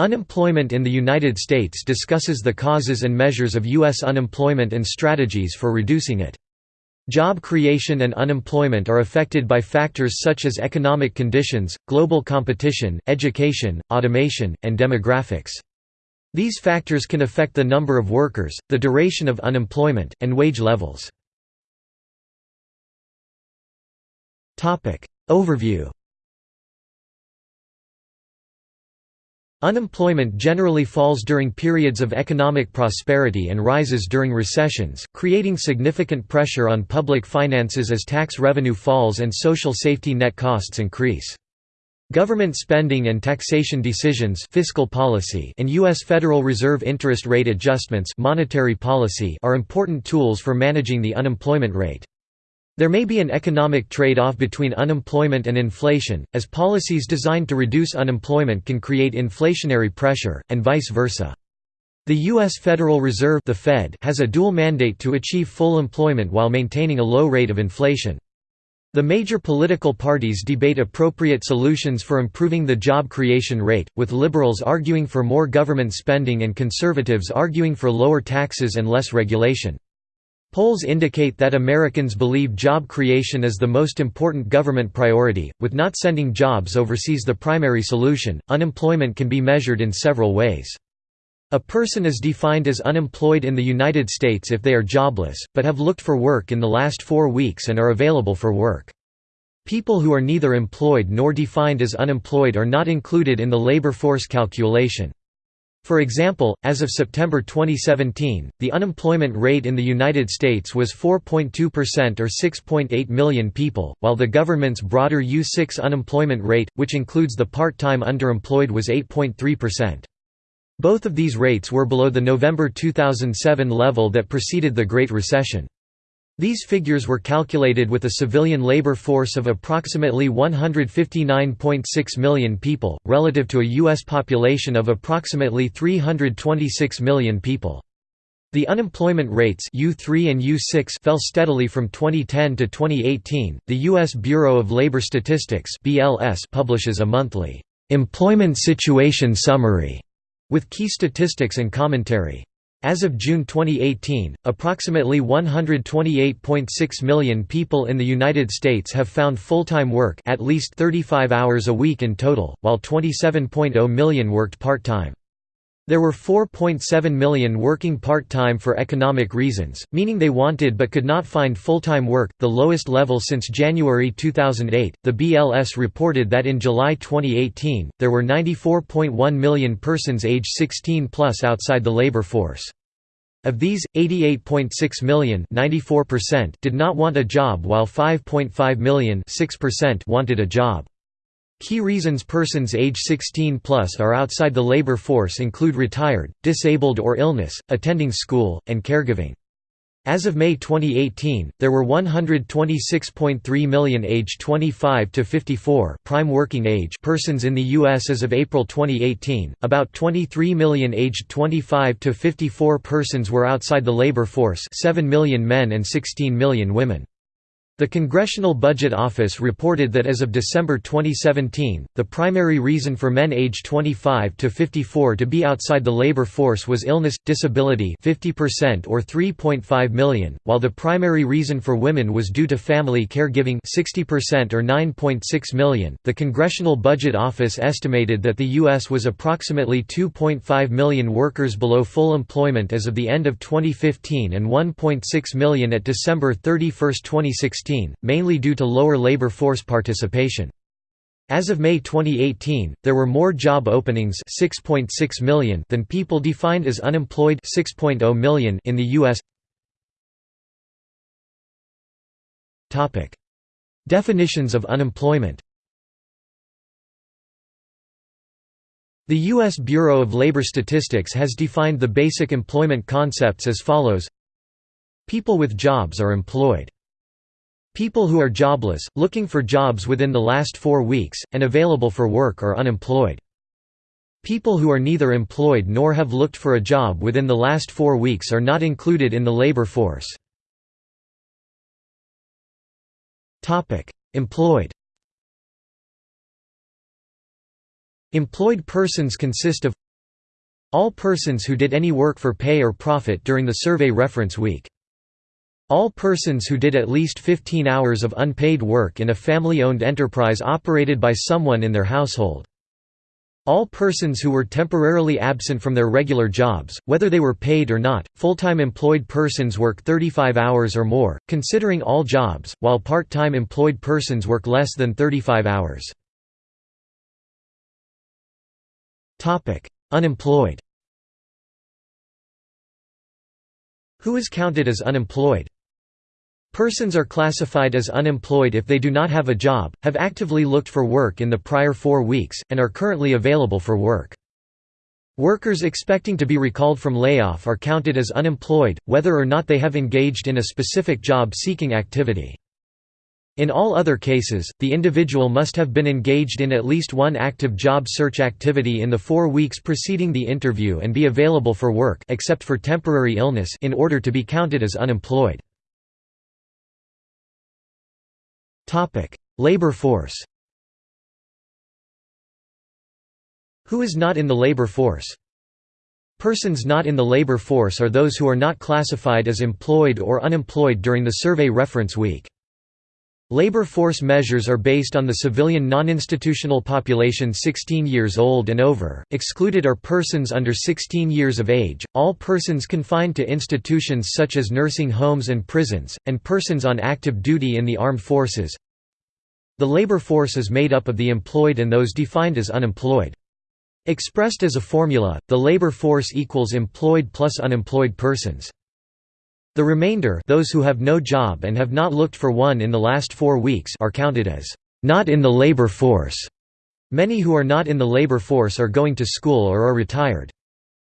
Unemployment in the United States discusses the causes and measures of U.S. unemployment and strategies for reducing it. Job creation and unemployment are affected by factors such as economic conditions, global competition, education, automation, and demographics. These factors can affect the number of workers, the duration of unemployment, and wage levels. Overview Unemployment generally falls during periods of economic prosperity and rises during recessions, creating significant pressure on public finances as tax revenue falls and social safety net costs increase. Government spending and taxation decisions fiscal policy and U.S. Federal Reserve interest rate adjustments monetary policy are important tools for managing the unemployment rate. There may be an economic trade-off between unemployment and inflation, as policies designed to reduce unemployment can create inflationary pressure, and vice versa. The U.S. Federal Reserve the Fed has a dual mandate to achieve full employment while maintaining a low rate of inflation. The major political parties debate appropriate solutions for improving the job creation rate, with liberals arguing for more government spending and conservatives arguing for lower taxes and less regulation. Polls indicate that Americans believe job creation is the most important government priority, with not sending jobs overseas the primary solution. Unemployment can be measured in several ways. A person is defined as unemployed in the United States if they are jobless, but have looked for work in the last four weeks and are available for work. People who are neither employed nor defined as unemployed are not included in the labor force calculation. For example, as of September 2017, the unemployment rate in the United States was 4.2% or 6.8 million people, while the government's broader U6 unemployment rate, which includes the part-time underemployed was 8.3%. Both of these rates were below the November 2007 level that preceded the Great Recession. These figures were calculated with a civilian labor force of approximately 159.6 million people, relative to a U.S. population of approximately 326 million people. The unemployment rates U3 and U6 fell steadily from 2010 to 2018. The US Bureau of Labor Statistics (BLS) publishes a monthly employment situation summary with key statistics and commentary. As of June 2018, approximately 128.6 million people in the United States have found full-time work at least 35 hours a week in total, while 27.0 million worked part-time. There were 4.7 million working part-time for economic reasons, meaning they wanted but could not find full-time work, the lowest level since January 2008. The BLS reported that in July 2018, there were 94.1 million persons age 16 plus outside the labor force. Of these, 88.6 million did not want a job while 5.5 million wanted a job. Key reasons persons age 16 plus are outside the labor force include retired, disabled or illness, attending school, and caregiving. As of May 2018, there were 126.3 million age 25 to 54 prime working age persons in the US as of April 2018. About 23 million aged 25 to 54 persons were outside the labor force, 7 million men and 16 million women. The Congressional Budget Office reported that as of December 2017, the primary reason for men aged 25 to 54 to be outside the labor force was illness, disability 50% or 3.5 million, while the primary reason for women was due to family caregiving 60% or 9.6 million. The Congressional Budget Office estimated that the U.S. was approximately 2.5 million workers below full employment as of the end of 2015 and 1.6 million at December 31, 2016 mainly due to lower labor force participation. As of May 2018, there were more job openings 6.6 million than people defined as unemployed 6.0 million in the US. Topic: Definitions of unemployment. The U.S. Bureau of Labor Statistics has defined the basic employment concepts as follows People with jobs are employed. People who are jobless, looking for jobs within the last four weeks, and available for work are unemployed. People who are neither employed nor have looked for a job within the last four weeks are not included in the labor force. Employed Employed persons consist of All persons who did any work for pay or profit during the survey reference week. All persons who did at least 15 hours of unpaid work in a family-owned enterprise operated by someone in their household. All persons who were temporarily absent from their regular jobs, whether they were paid or not, full-time employed persons work 35 hours or more, considering all jobs, while part-time employed persons work less than 35 hours. Unemployed Who is counted as unemployed? Persons are classified as unemployed if they do not have a job, have actively looked for work in the prior four weeks, and are currently available for work. Workers expecting to be recalled from layoff are counted as unemployed, whether or not they have engaged in a specific job-seeking activity. In all other cases, the individual must have been engaged in at least one active job search activity in the four weeks preceding the interview and be available for work except for temporary illness in order to be counted as unemployed. Labor force Who is not in the labor force? Persons not in the labor force are those who are not classified as employed or unemployed during the survey reference week. Labor force measures are based on the civilian non-institutional population 16 years old and over. Excluded are persons under 16 years of age, all persons confined to institutions such as nursing homes and prisons, and persons on active duty in the armed forces. The labor force is made up of the employed and those defined as unemployed. Expressed as a formula, the labor force equals employed plus unemployed persons. The remainder those who have no job and have not looked for one in the last four weeks are counted as not in the labor force. Many who are not in the labor force are going to school or are retired.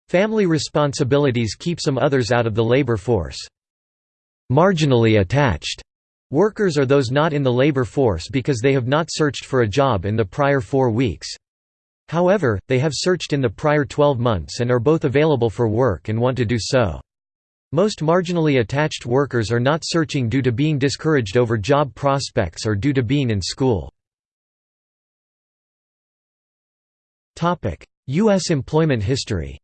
Family responsibilities keep some others out of the labor force. Marginally attached workers are those not in the labor force because they have not searched for a job in the prior four weeks. However, they have searched in the prior 12 months and are both available for work and want to do so. Most marginally attached workers are not searching due to being discouraged over job prospects or due to being in school. U.S. employment history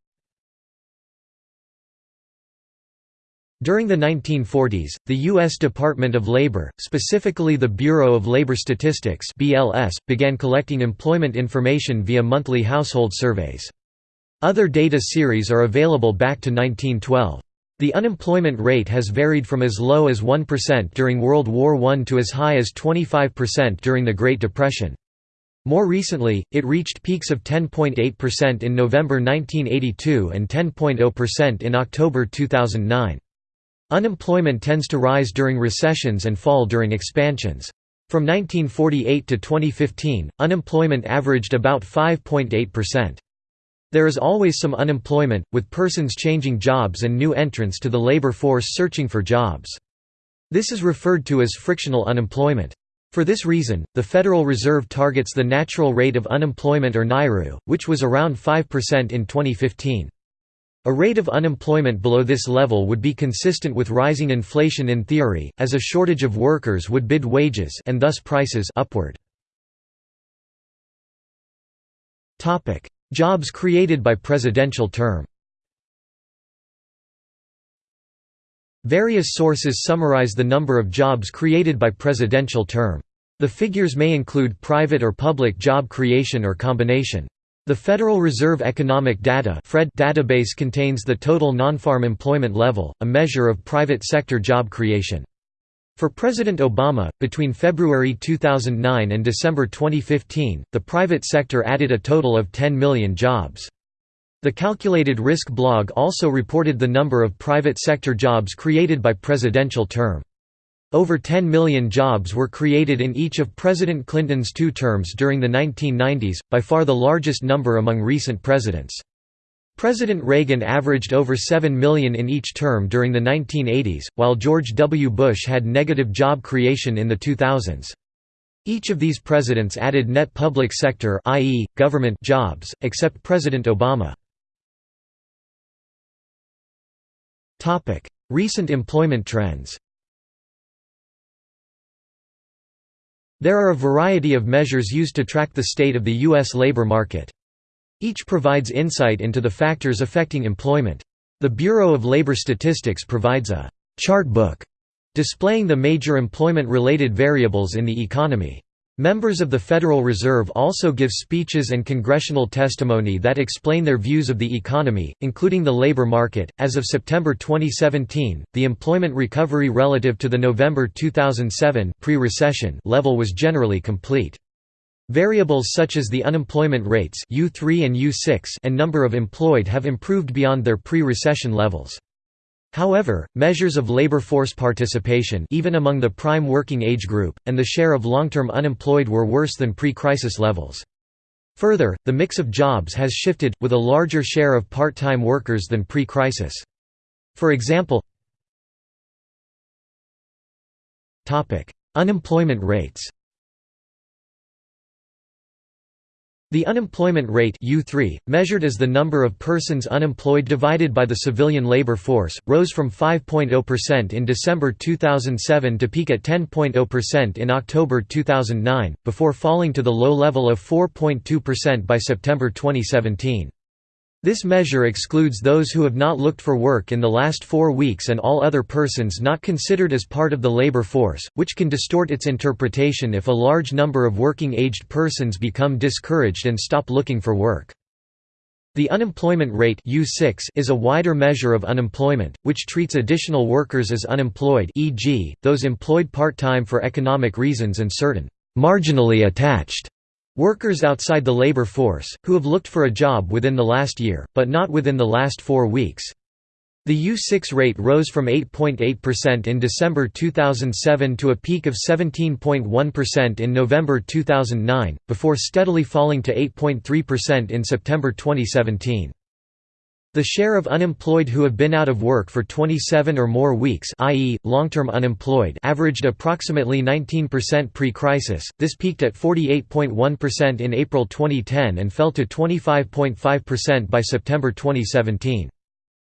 During the 1940s, the U.S. Department of Labor, specifically the Bureau of Labor Statistics BLS, began collecting employment information via monthly household surveys. Other data series are available back to 1912. The unemployment rate has varied from as low as 1% during World War I to as high as 25% during the Great Depression. More recently, it reached peaks of 10.8% in November 1982 and 10.0% in October 2009. Unemployment tends to rise during recessions and fall during expansions. From 1948 to 2015, unemployment averaged about 5.8%. There is always some unemployment, with persons changing jobs and new entrants to the labor force searching for jobs. This is referred to as frictional unemployment. For this reason, the Federal Reserve targets the natural rate of unemployment or NAIRU, which was around 5% in 2015. A rate of unemployment below this level would be consistent with rising inflation in theory, as a shortage of workers would bid wages and thus prices upward. Jobs created by presidential term Various sources summarize the number of jobs created by presidential term. The figures may include private or public job creation or combination. The Federal Reserve Economic Data database contains the total non-farm employment level, a measure of private sector job creation. For President Obama, between February 2009 and December 2015, the private sector added a total of 10 million jobs. The Calculated Risk blog also reported the number of private sector jobs created by presidential term. Over 10 million jobs were created in each of President Clinton's two terms during the 1990s, by far the largest number among recent presidents. President Reagan averaged over 7 million in each term during the 1980s, while George W. Bush had negative job creation in the 2000s. Each of these presidents added net public sector i.e., government jobs, except President Obama. Recent employment trends There are a variety of measures used to track the state of the U.S. labor market. Each provides insight into the factors affecting employment. The Bureau of Labor Statistics provides a «chart book» displaying the major employment-related variables in the economy. Members of the Federal Reserve also give speeches and congressional testimony that explain their views of the economy, including the labor market. As of September 2017, the employment recovery relative to the November 2007 pre-recession level was generally complete. Variables such as the unemployment rates U3 and U6 and number of employed have improved beyond their pre-recession levels. However, measures of labor force participation even among the prime working age group, and the share of long-term unemployed were worse than pre-crisis levels. Further, the mix of jobs has shifted, with a larger share of part-time workers than pre-crisis. For example Unemployment rates The unemployment rate U3, measured as the number of persons unemployed divided by the civilian labor force, rose from 5.0% in December 2007 to peak at 10.0% in October 2009, before falling to the low level of 4.2% by September 2017. This measure excludes those who have not looked for work in the last four weeks and all other persons not considered as part of the labor force, which can distort its interpretation if a large number of working-aged persons become discouraged and stop looking for work. The unemployment rate U6 is a wider measure of unemployment, which treats additional workers as unemployed e.g., those employed part-time for economic reasons and certain «marginally attached» Workers outside the labor force, who have looked for a job within the last year, but not within the last four weeks. The U6 rate rose from 8.8% in December 2007 to a peak of 17.1% in November 2009, before steadily falling to 8.3% in September 2017. The share of unemployed who have been out of work for 27 or more weeks i.e., long-term unemployed averaged approximately 19% pre-crisis, this peaked at 48.1% in April 2010 and fell to 25.5% by September 2017.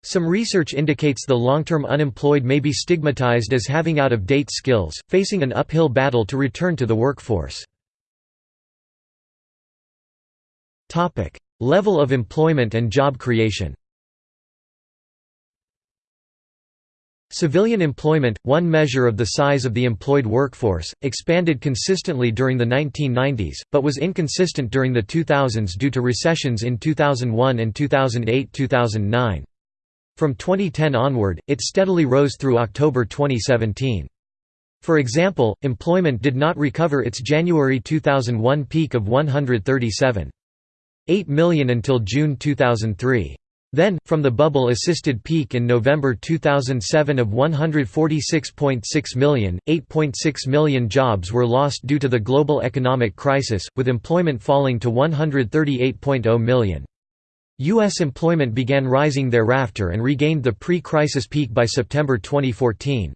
Some research indicates the long-term unemployed may be stigmatized as having out-of-date skills, facing an uphill battle to return to the workforce. Level of employment and job creation Civilian employment, one measure of the size of the employed workforce, expanded consistently during the 1990s, but was inconsistent during the 2000s due to recessions in 2001 and 2008–2009. From 2010 onward, it steadily rose through October 2017. For example, employment did not recover its January 2001 peak of 137.8 million until June 2003. Then, from the bubble-assisted peak in November 2007 of 146.6 million, 8.6 million jobs were lost due to the global economic crisis, with employment falling to 138.0 million. U.S. employment began rising thereafter and regained the pre-crisis peak by September 2014.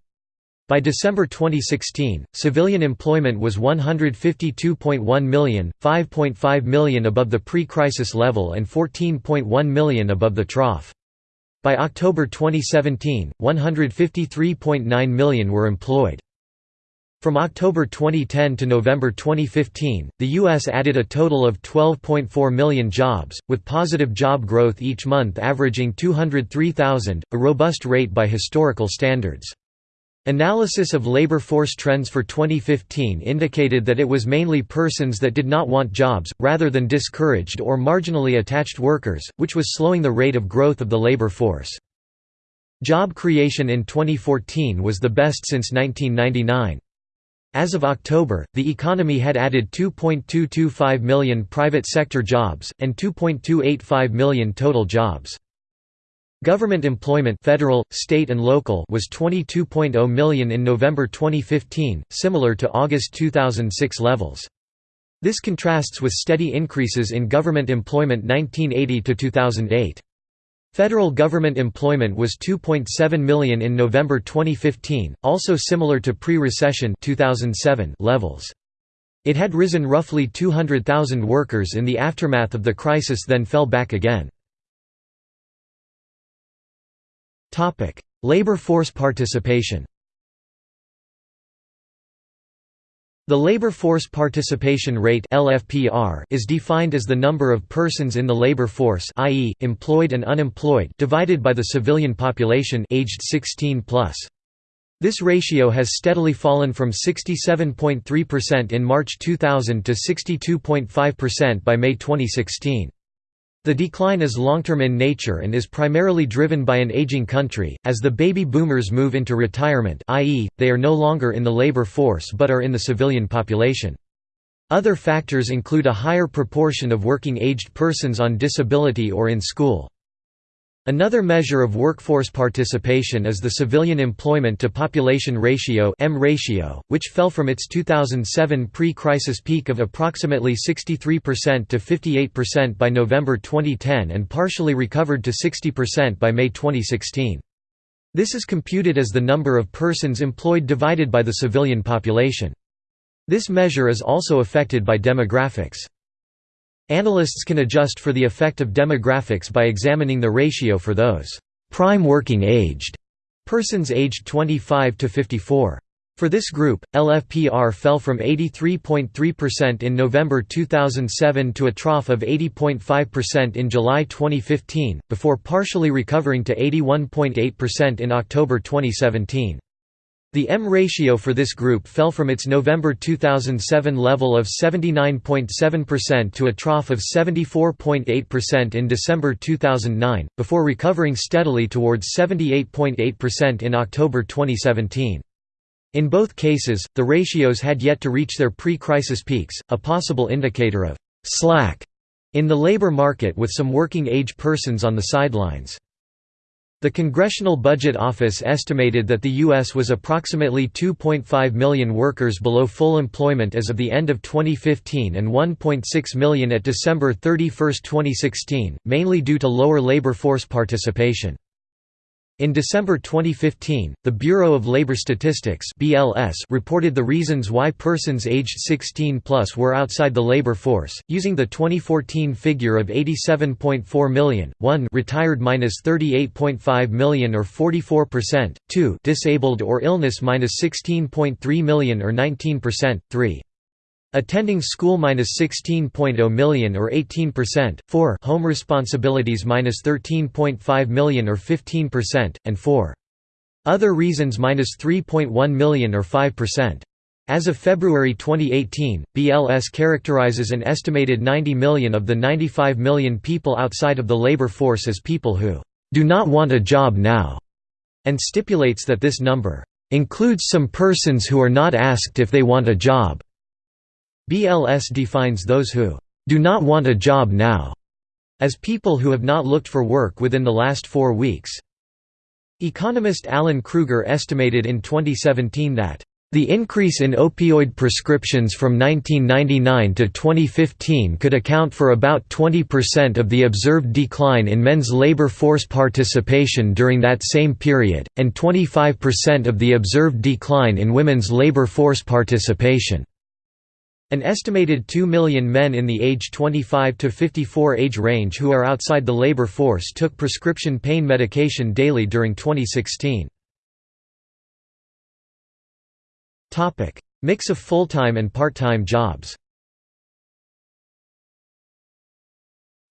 By December 2016, civilian employment was 152.1 million, 5.5 million above the pre-crisis level and 14.1 million above the trough. By October 2017, 153.9 million were employed. From October 2010 to November 2015, the U.S. added a total of 12.4 million jobs, with positive job growth each month averaging 203,000, a robust rate by historical standards. Analysis of labor force trends for 2015 indicated that it was mainly persons that did not want jobs, rather than discouraged or marginally attached workers, which was slowing the rate of growth of the labor force. Job creation in 2014 was the best since 1999. As of October, the economy had added 2.225 million private sector jobs, and 2.285 million total jobs. Government employment federal, state and local was 22.0 million in November 2015, similar to August 2006 levels. This contrasts with steady increases in government employment 1980 to 2008. Federal government employment was 2.7 million in November 2015, also similar to pre-recession 2007 levels. It had risen roughly 200,000 workers in the aftermath of the crisis then fell back again. Topic: Labor force participation. The labor force participation rate (LFPR) is defined as the number of persons in the labor force, i.e., employed and unemployed, divided by the civilian population aged 16 plus. This ratio has steadily fallen from 67.3% in March 2000 to 62.5% by May 2016. The decline is long-term in nature and is primarily driven by an aging country, as the baby boomers move into retirement i.e., they are no longer in the labor force but are in the civilian population. Other factors include a higher proportion of working-aged persons on disability or in school. Another measure of workforce participation is the civilian employment to population ratio EM ratio, which fell from its 2007 pre-crisis peak of approximately 63% to 58% by November 2010 and partially recovered to 60% by May 2016. This is computed as the number of persons employed divided by the civilian population. This measure is also affected by demographics. Analysts can adjust for the effect of demographics by examining the ratio for those prime working aged persons aged 25 to 54. For this group, LFPR fell from 83.3% in November 2007 to a trough of 80.5% in July 2015, before partially recovering to 81.8% in October 2017. The EM ratio for this group fell from its November 2007 level of 79.7% to a trough of 74.8% in December 2009, before recovering steadily towards 78.8% in October 2017. In both cases, the ratios had yet to reach their pre-crisis peaks, a possible indicator of «slack» in the labor market with some working-age persons on the sidelines. The Congressional Budget Office estimated that the U.S. was approximately 2.5 million workers below full employment as of the end of 2015 and 1.6 million at December 31, 2016, mainly due to lower labor force participation. In December 2015, the Bureau of Labor Statistics (BLS) reported the reasons why persons aged 16 plus were outside the labor force, using the 2014 figure of 87.4 million. 1 retired minus 38.5 million or 44%, 2 disabled or illness minus 16.3 million or 19%, 3 Attending school minus 16.0 million or 18%, 4 home responsibilities minus 13.5 million or 15%, and 4 other reasons minus 3.1 million or 5%. As of February 2018, BLS characterizes an estimated 90 million of the 95 million people outside of the labor force as people who do not want a job now, and stipulates that this number includes some persons who are not asked if they want a job. BLS defines those who do not want a job now as people who have not looked for work within the last four weeks. Economist Alan Krueger estimated in 2017 that the increase in opioid prescriptions from 1999 to 2015 could account for about 20% of the observed decline in men's labor force participation during that same period, and 25% of the observed decline in women's labor force participation. An estimated 2 million men in the age 25 to 54 age range who are outside the labor force took prescription pain medication daily during 2016. Topic: Mix of full-time and part-time jobs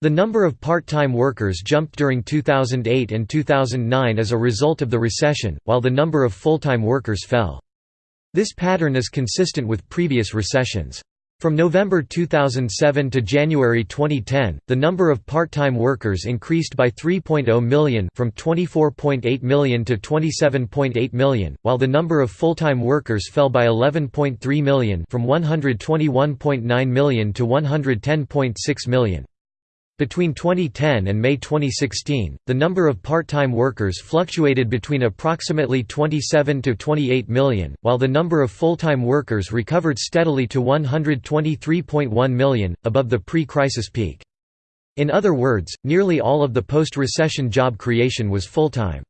The number of part-time workers jumped during 2008 and 2009 as a result of the recession, while the number of full-time workers fell. This pattern is consistent with previous recessions. From November 2007 to January 2010, the number of part-time workers increased by 3.0 million from 24.8 million to 27.8 million, while the number of full-time workers fell by 11.3 million from 121.9 million to 110.6 million. Between 2010 and May 2016, the number of part-time workers fluctuated between approximately 27 to 28 million, while the number of full-time workers recovered steadily to 123.1 million, above the pre-crisis peak. In other words, nearly all of the post-recession job creation was full-time.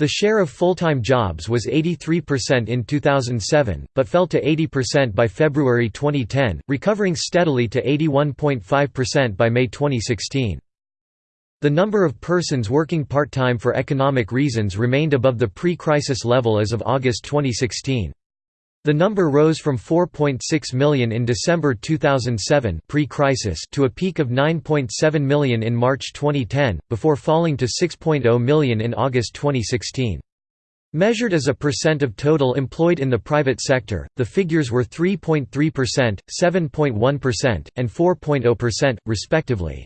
The share of full-time jobs was 83% in 2007, but fell to 80% by February 2010, recovering steadily to 81.5% by May 2016. The number of persons working part-time for economic reasons remained above the pre-crisis level as of August 2016. The number rose from 4.6 million in December 2007 pre-crisis to a peak of 9.7 million in March 2010, before falling to 6.0 million in August 2016. Measured as a percent of total employed in the private sector, the figures were 3.3%, 7.1%, and 4.0%, respectively.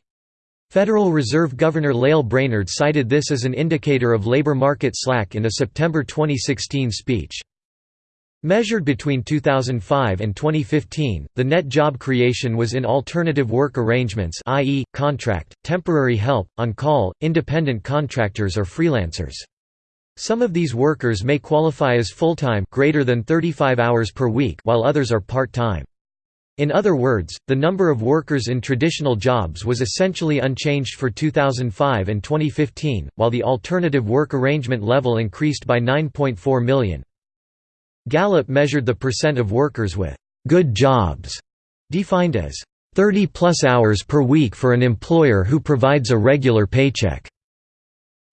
Federal Reserve Governor Lael Brainard cited this as an indicator of labor market slack in a September 2016 speech. Measured between 2005 and 2015, the net job creation was in alternative work arrangements i.e., contract, temporary help, on-call, independent contractors or freelancers. Some of these workers may qualify as full-time greater than 35 hours per week while others are part-time. In other words, the number of workers in traditional jobs was essentially unchanged for 2005 and 2015, while the alternative work arrangement level increased by 9.4 million. Gallup measured the percent of workers with «good jobs», defined as 30 plus hours per week for an employer who provides a regular paycheck.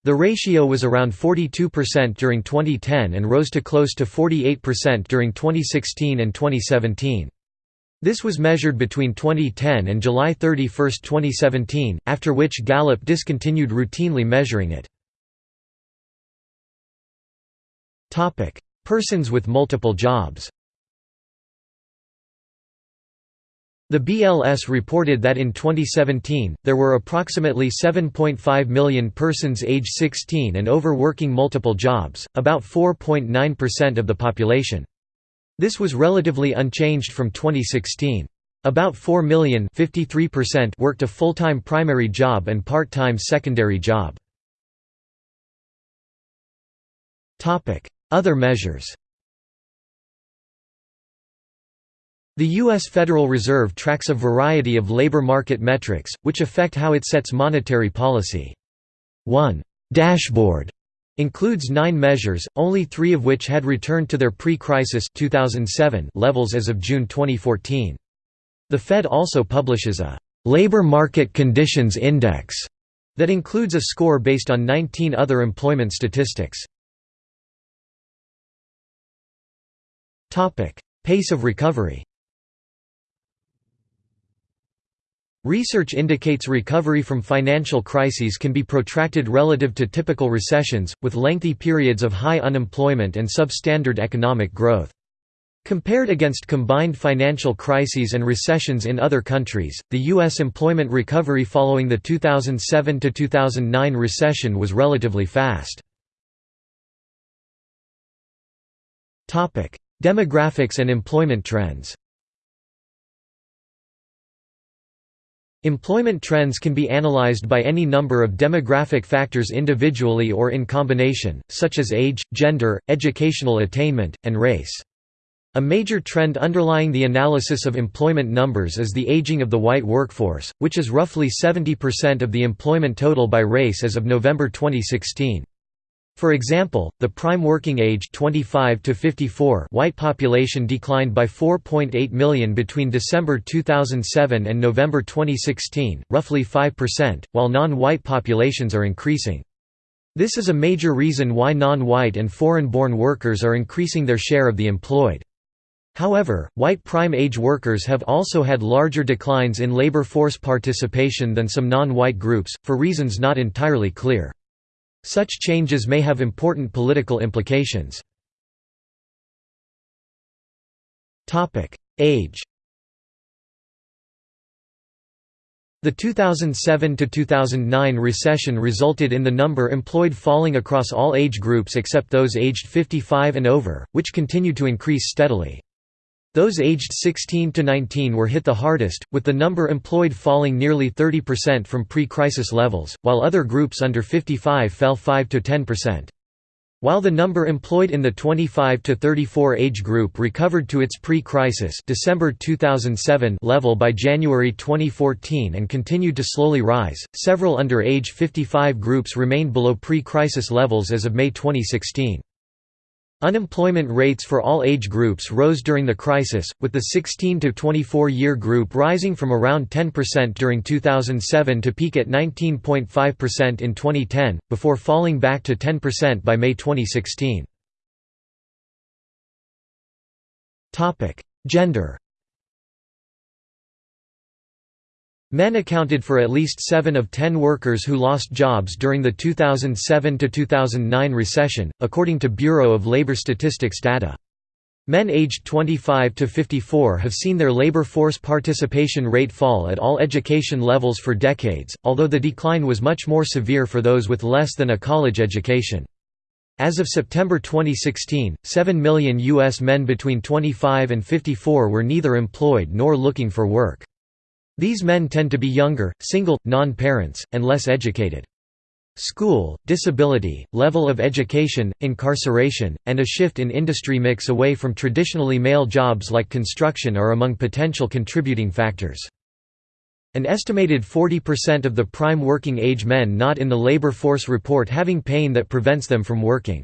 The ratio was around 42% during 2010 and rose to close to 48% during 2016 and 2017. This was measured between 2010 and July 31, 2017, after which Gallup discontinued routinely measuring it. Persons with multiple jobs The BLS reported that in 2017, there were approximately 7.5 million persons age 16 and over working multiple jobs, about 4.9% of the population. This was relatively unchanged from 2016. About 4 million worked a full-time primary job and part-time secondary job. Other measures The U.S. Federal Reserve tracks a variety of labor market metrics, which affect how it sets monetary policy. One dashboard includes nine measures, only three of which had returned to their pre-crisis levels as of June 2014. The Fed also publishes a «labor market conditions index» that includes a score based on 19 other employment statistics. Pace of recovery Research indicates recovery from financial crises can be protracted relative to typical recessions, with lengthy periods of high unemployment and substandard economic growth. Compared against combined financial crises and recessions in other countries, the U.S. employment recovery following the 2007–2009 recession was relatively fast. Demographics and employment trends Employment trends can be analyzed by any number of demographic factors individually or in combination, such as age, gender, educational attainment, and race. A major trend underlying the analysis of employment numbers is the aging of the white workforce, which is roughly 70% of the employment total by race as of November 2016. For example, the prime working age 25 to 54 white population declined by 4.8 million between December 2007 and November 2016, roughly 5%, while non-white populations are increasing. This is a major reason why non-white and foreign-born workers are increasing their share of the employed. However, white prime age workers have also had larger declines in labor force participation than some non-white groups, for reasons not entirely clear. Such changes may have important political implications. Age The 2007–2009 recession resulted in the number employed falling across all age groups except those aged 55 and over, which continued to increase steadily. Those aged 16 to 19 were hit the hardest, with the number employed falling nearly 30% from pre-crisis levels, while other groups under 55 fell 5 to 10%. While the number employed in the 25 to 34 age group recovered to its pre-crisis December 2007 level by January 2014 and continued to slowly rise, several under age 55 groups remained below pre-crisis levels as of May 2016. Unemployment rates for all age groups rose during the crisis, with the 16 to 24 year group rising from around 10% during 2007 to peak at 19.5% in 2010, before falling back to 10% by May 2016. Gender Men accounted for at least 7 of 10 workers who lost jobs during the 2007–2009 recession, according to Bureau of Labor Statistics data. Men aged 25 to 54 have seen their labor force participation rate fall at all education levels for decades, although the decline was much more severe for those with less than a college education. As of September 2016, 7 million U.S. men between 25 and 54 were neither employed nor looking for work. These men tend to be younger, single, non-parents, and less educated. School, disability, level of education, incarceration, and a shift in industry mix away from traditionally male jobs like construction are among potential contributing factors. An estimated 40% of the prime working age men not in the labor force report having pain that prevents them from working.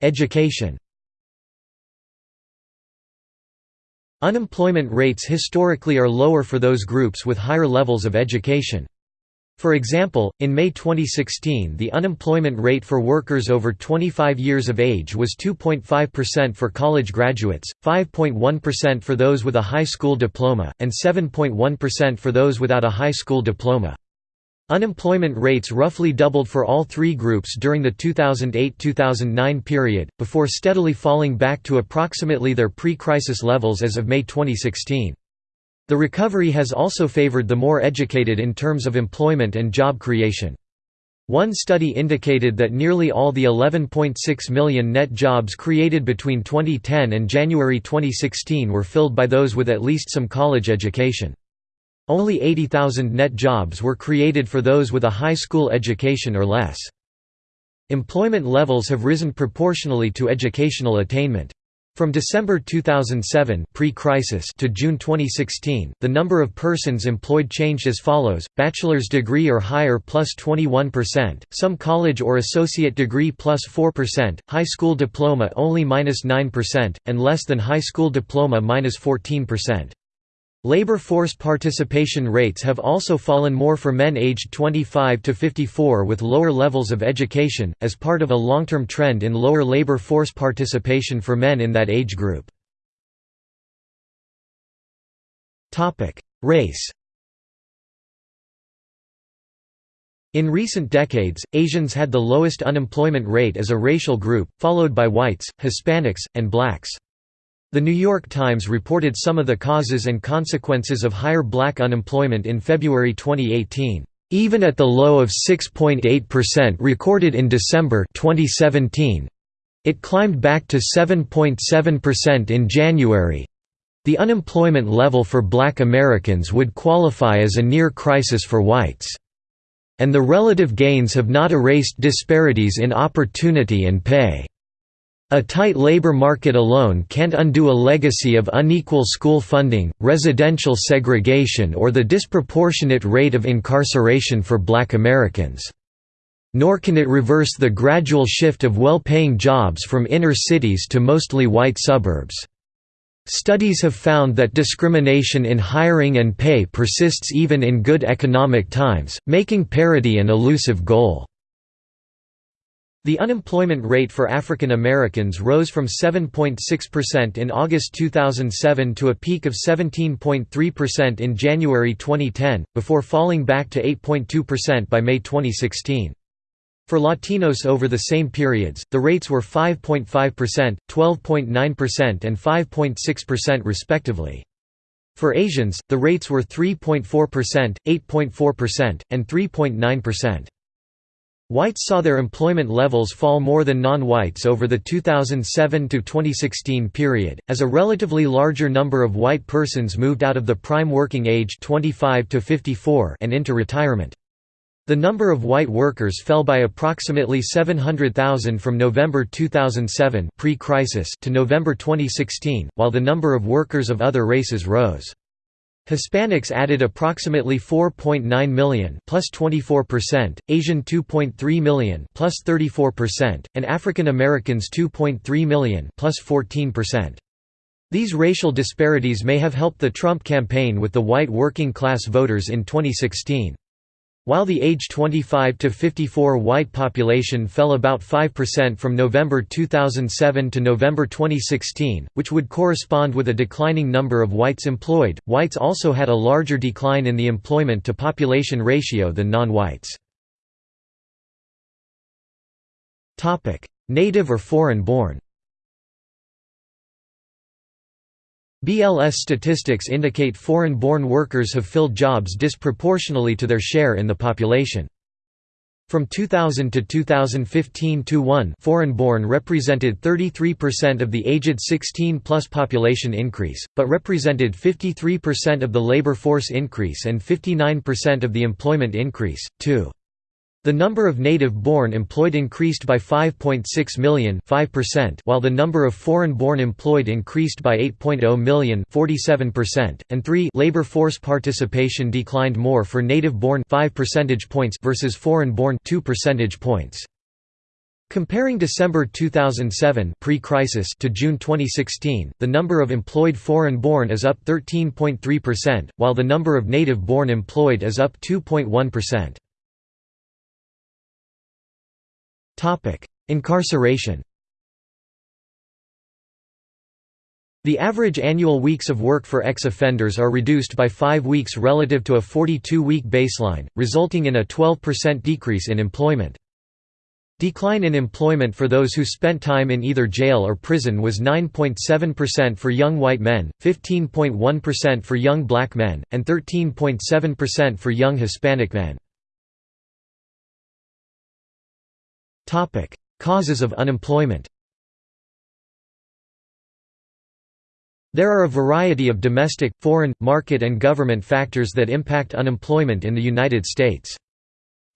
Education Unemployment rates historically are lower for those groups with higher levels of education. For example, in May 2016 the unemployment rate for workers over 25 years of age was 2.5% for college graduates, 5.1% for those with a high school diploma, and 7.1% for those without a high school diploma. Unemployment rates roughly doubled for all three groups during the 2008–2009 period, before steadily falling back to approximately their pre-crisis levels as of May 2016. The recovery has also favored the more educated in terms of employment and job creation. One study indicated that nearly all the 11.6 million net jobs created between 2010 and January 2016 were filled by those with at least some college education. Only 80,000 net jobs were created for those with a high school education or less. Employment levels have risen proportionally to educational attainment. From December 2007 pre-crisis to June 2016, the number of persons employed changed as follows: bachelor's degree or higher plus 21%, some college or associate degree plus 4%, high school diploma only minus 9%, and less than high school diploma minus 14%. Labor force participation rates have also fallen more for men aged 25 to 54 with lower levels of education, as part of a long-term trend in lower labor force participation for men in that age group. Race In recent decades, Asians had the lowest unemployment rate as a racial group, followed by whites, Hispanics, and blacks. The New York Times reported some of the causes and consequences of higher black unemployment in February 2018. Even at the low of 6.8% recorded in December 2017, it climbed back to 7.7% in January. The unemployment level for black Americans would qualify as a near crisis for whites. And the relative gains have not erased disparities in opportunity and pay. A tight labor market alone can't undo a legacy of unequal school funding, residential segregation or the disproportionate rate of incarceration for black Americans. Nor can it reverse the gradual shift of well-paying jobs from inner cities to mostly white suburbs. Studies have found that discrimination in hiring and pay persists even in good economic times, making parity an elusive goal. The unemployment rate for African Americans rose from 7.6% in August 2007 to a peak of 17.3% in January 2010, before falling back to 8.2% by May 2016. For Latinos over the same periods, the rates were 5.5%, 12.9% and 5.6% respectively. For Asians, the rates were 3.4%, 8.4%, and 3.9%. Whites saw their employment levels fall more than non-whites over the 2007–2016 period, as a relatively larger number of white persons moved out of the prime working age 25 to 54 and into retirement. The number of white workers fell by approximately 700,000 from November 2007 pre-crisis to November 2016, while the number of workers of other races rose. Hispanics added approximately 4.9 million plus 24%, Asian 2.3 million plus 34%, and African Americans 2.3 million plus 14%. These racial disparities may have helped the Trump campaign with the white working class voters in 2016. While the age 25 to 54 white population fell about 5% from November 2007 to November 2016, which would correspond with a declining number of whites employed, whites also had a larger decline in the employment to population ratio than non-whites. Native or foreign-born BLS statistics indicate foreign-born workers have filled jobs disproportionally to their share in the population. From 2000 to 2015-1 foreign-born represented 33% of the aged 16-plus population increase, but represented 53% of the labor force increase and 59% of the employment increase, too. The number of native-born employed increased by 5.6 million 5%, while the number of foreign-born employed increased by 8.0 million 47%, and 3 labor force participation declined more for native-born 5 percentage points versus foreign-born 2 percentage points. Comparing December 2007 pre-crisis to June 2016, the number of employed foreign-born is up 13.3%, while the number of native-born employed is up 2.1%. Incarceration The average annual weeks of work for ex-offenders are reduced by five weeks relative to a 42-week baseline, resulting in a 12% decrease in employment. Decline in employment for those who spent time in either jail or prison was 9.7% for young white men, 15.1% for young black men, and 13.7% for young Hispanic men. Causes of unemployment There are a variety of domestic, foreign, market and government factors that impact unemployment in the United States.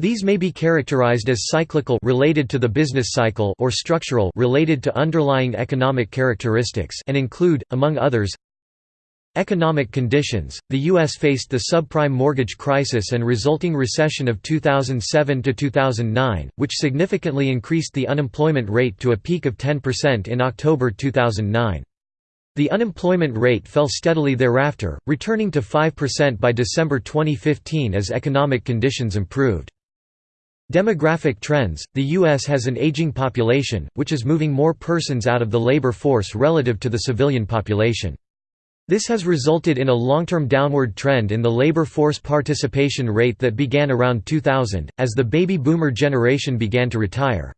These may be characterized as cyclical related to the business cycle or structural related to underlying economic characteristics and include, among others, Economic conditions – The U.S. faced the subprime mortgage crisis and resulting recession of 2007 to 2009, which significantly increased the unemployment rate to a peak of 10% in October 2009. The unemployment rate fell steadily thereafter, returning to 5% by December 2015 as economic conditions improved. Demographic trends – The U.S. has an aging population, which is moving more persons out of the labor force relative to the civilian population. This has resulted in a long-term downward trend in the labor force participation rate that began around 2000, as the baby boomer generation began to retire.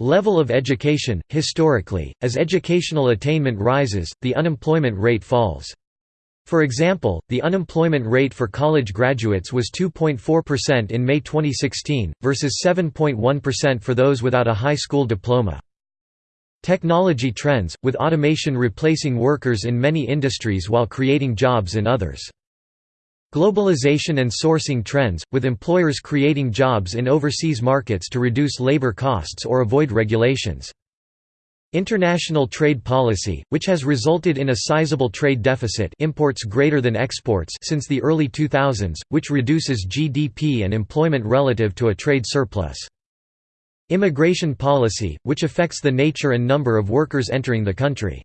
Level of education – Historically, as educational attainment rises, the unemployment rate falls. For example, the unemployment rate for college graduates was 2.4% in May 2016, versus 7.1% for those without a high school diploma. Technology trends, with automation replacing workers in many industries while creating jobs in others. Globalization and sourcing trends, with employers creating jobs in overseas markets to reduce labor costs or avoid regulations. International trade policy, which has resulted in a sizable trade deficit imports greater than exports since the early 2000s, which reduces GDP and employment relative to a trade surplus. Immigration policy, which affects the nature and number of workers entering the country.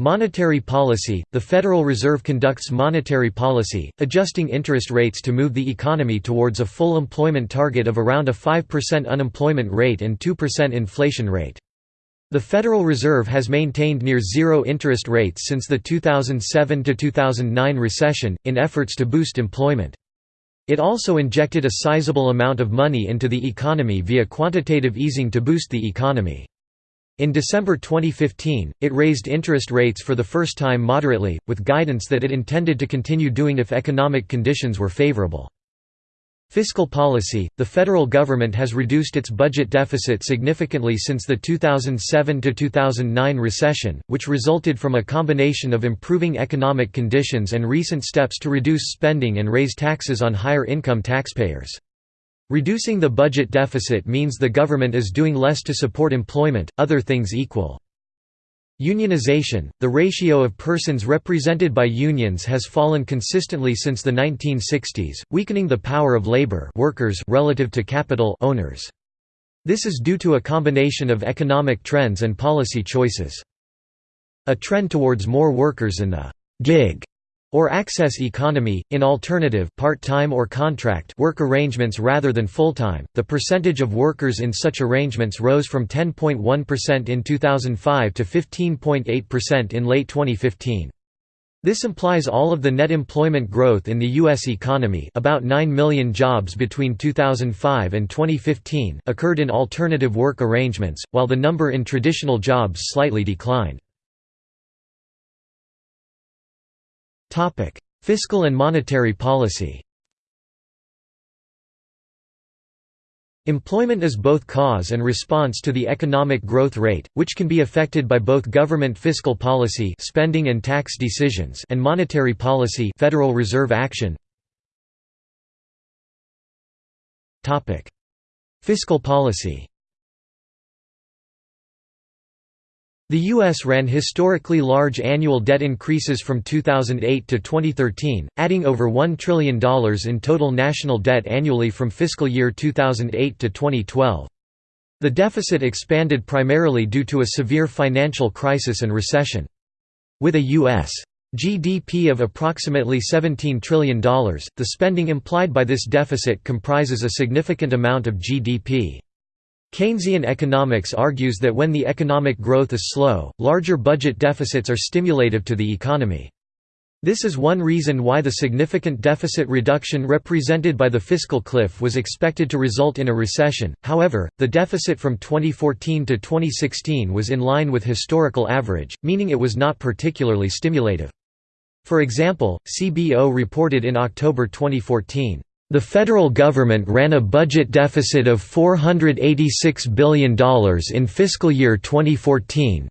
Monetary policy – The Federal Reserve conducts monetary policy, adjusting interest rates to move the economy towards a full employment target of around a 5% unemployment rate and 2% inflation rate. The Federal Reserve has maintained near zero interest rates since the 2007–2009 recession, in efforts to boost employment. It also injected a sizable amount of money into the economy via quantitative easing to boost the economy. In December 2015, it raised interest rates for the first time moderately, with guidance that it intended to continue doing if economic conditions were favorable. Fiscal policy – The federal government has reduced its budget deficit significantly since the 2007–2009 recession, which resulted from a combination of improving economic conditions and recent steps to reduce spending and raise taxes on higher-income taxpayers. Reducing the budget deficit means the government is doing less to support employment, other things equal. Unionization – The ratio of persons represented by unions has fallen consistently since the 1960s, weakening the power of labor workers relative to capital owners. This is due to a combination of economic trends and policy choices. A trend towards more workers in the «gig» or access economy, in alternative part-time or contract work arrangements rather than full-time. The percentage of workers in such arrangements rose from 10.1% in 2005 to 15.8% in late 2015. This implies all of the net employment growth in the U.S. economy about 9 million jobs between 2005 and 2015 occurred in alternative work arrangements, while the number in traditional jobs slightly declined. Fiscal and monetary policy. Employment is both cause and response to the economic growth rate, which can be affected by both government fiscal policy spending and tax decisions and monetary policy Federal Reserve action. Topic: Fiscal policy The U.S. ran historically large annual debt increases from 2008 to 2013, adding over $1 trillion in total national debt annually from fiscal year 2008 to 2012. The deficit expanded primarily due to a severe financial crisis and recession. With a U.S. GDP of approximately $17 trillion, the spending implied by this deficit comprises a significant amount of GDP. Keynesian economics argues that when the economic growth is slow, larger budget deficits are stimulative to the economy. This is one reason why the significant deficit reduction represented by the fiscal cliff was expected to result in a recession. However, the deficit from 2014 to 2016 was in line with historical average, meaning it was not particularly stimulative. For example, CBO reported in October 2014, the federal government ran a budget deficit of $486 billion in fiscal year 2014,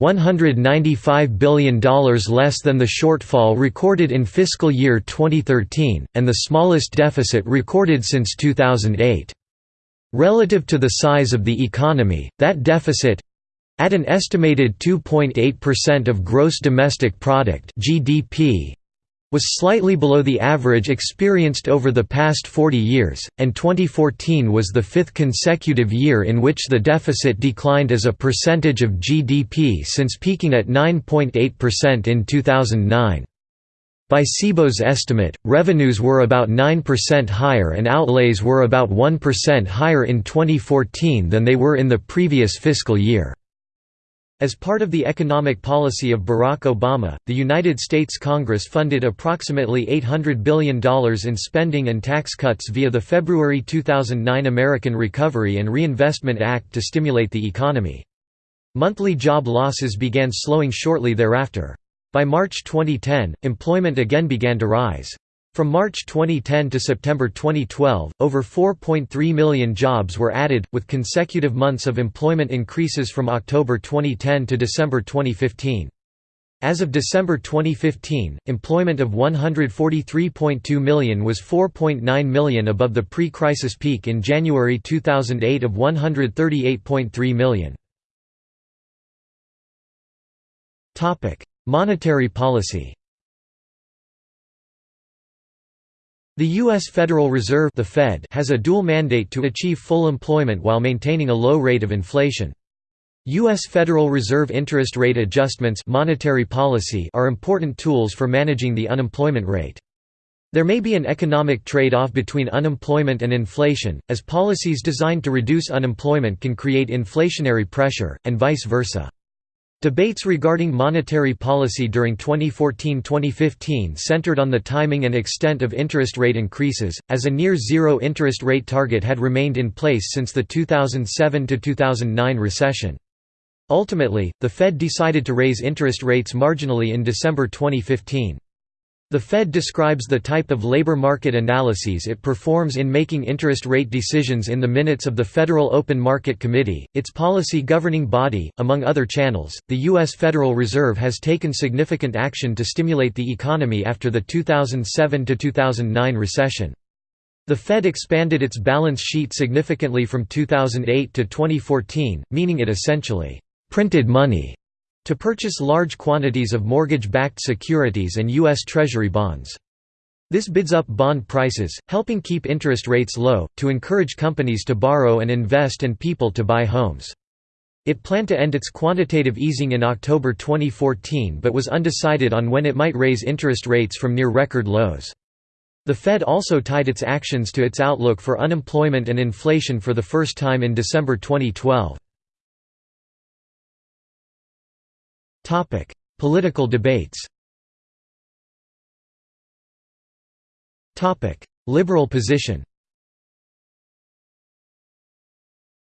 $195 billion less than the shortfall recorded in fiscal year 2013, and the smallest deficit recorded since 2008. Relative to the size of the economy, that deficit—at an estimated 2.8% of gross domestic product (GDP) was slightly below the average experienced over the past 40 years, and 2014 was the fifth consecutive year in which the deficit declined as a percentage of GDP since peaking at 9.8% in 2009. By CBO's estimate, revenues were about 9% higher and outlays were about 1% higher in 2014 than they were in the previous fiscal year. As part of the economic policy of Barack Obama, the United States Congress funded approximately $800 billion in spending and tax cuts via the February 2009 American Recovery and Reinvestment Act to stimulate the economy. Monthly job losses began slowing shortly thereafter. By March 2010, employment again began to rise. From March 2010 to September 2012, over 4.3 million jobs were added, with consecutive months of employment increases from October 2010 to December 2015. As of December 2015, employment of 143.2 million was 4.9 million above the pre-crisis peak in January 2008 of 138.3 million. Monetary policy The U.S. Federal Reserve the Fed has a dual mandate to achieve full employment while maintaining a low rate of inflation. U.S. Federal Reserve interest rate adjustments monetary policy are important tools for managing the unemployment rate. There may be an economic trade-off between unemployment and inflation, as policies designed to reduce unemployment can create inflationary pressure, and vice versa. Debates regarding monetary policy during 2014–2015 centered on the timing and extent of interest rate increases, as a near-zero interest rate target had remained in place since the 2007–2009 recession. Ultimately, the Fed decided to raise interest rates marginally in December 2015. The Fed describes the type of labor market analyses it performs in making interest rate decisions in the minutes of the Federal Open Market Committee, its policy governing body. Among other channels, the U.S. Federal Reserve has taken significant action to stimulate the economy after the 2007 2009 recession. The Fed expanded its balance sheet significantly from 2008 to 2014, meaning it essentially printed money to purchase large quantities of mortgage-backed securities and U.S. Treasury bonds. This bids up bond prices, helping keep interest rates low, to encourage companies to borrow and invest and people to buy homes. It planned to end its quantitative easing in October 2014 but was undecided on when it might raise interest rates from near record lows. The Fed also tied its actions to its outlook for unemployment and inflation for the first time in December 2012. Political debates Topic: Liberal position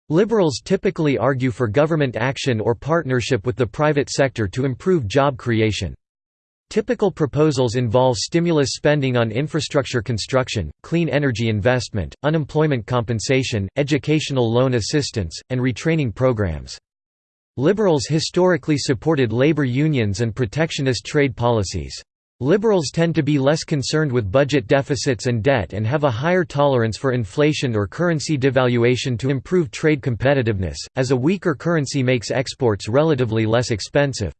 Liberals typically argue for government action or partnership with the private sector to improve job creation. Typical proposals involve stimulus spending on infrastructure construction, clean energy investment, unemployment compensation, educational loan assistance, and retraining programs. Liberals historically supported labor unions and protectionist trade policies. Liberals tend to be less concerned with budget deficits and debt and have a higher tolerance for inflation or currency devaluation to improve trade competitiveness, as a weaker currency makes exports relatively less expensive.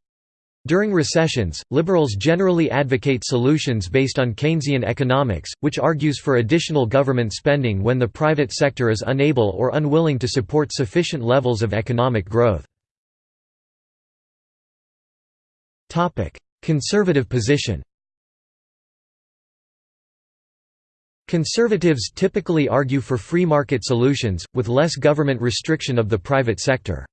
During recessions, liberals generally advocate solutions based on Keynesian economics, which argues for additional government spending when the private sector is unable or unwilling to support sufficient levels of economic growth. Conservative position Conservatives typically argue for free market solutions, with less government restriction of the private sector.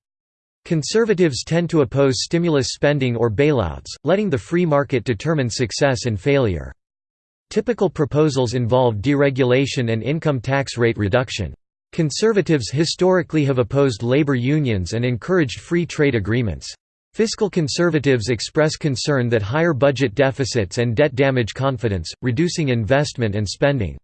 Conservatives tend to oppose stimulus spending or bailouts, letting the free market determine success and failure. Typical proposals involve deregulation and income tax rate reduction. Conservatives historically have opposed labor unions and encouraged free trade agreements. Fiscal conservatives express concern that higher budget deficits and debt damage confidence, reducing investment and spending.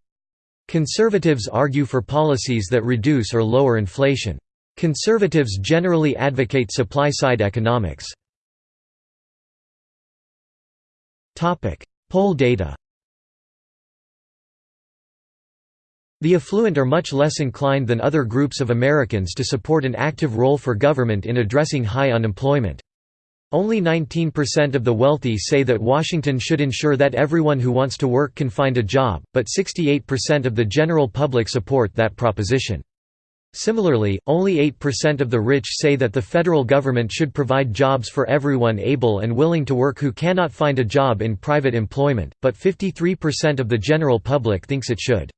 Conservatives argue for policies that reduce or lower inflation. Conservatives generally advocate supply-side economics. Poll data The affluent are much less inclined than other groups of Americans to support an active role for government in addressing high unemployment. Only 19% of the wealthy say that Washington should ensure that everyone who wants to work can find a job, but 68% of the general public support that proposition. Similarly, only 8% of the rich say that the federal government should provide jobs for everyone able and willing to work who cannot find a job in private employment, but 53% of the general public thinks it should.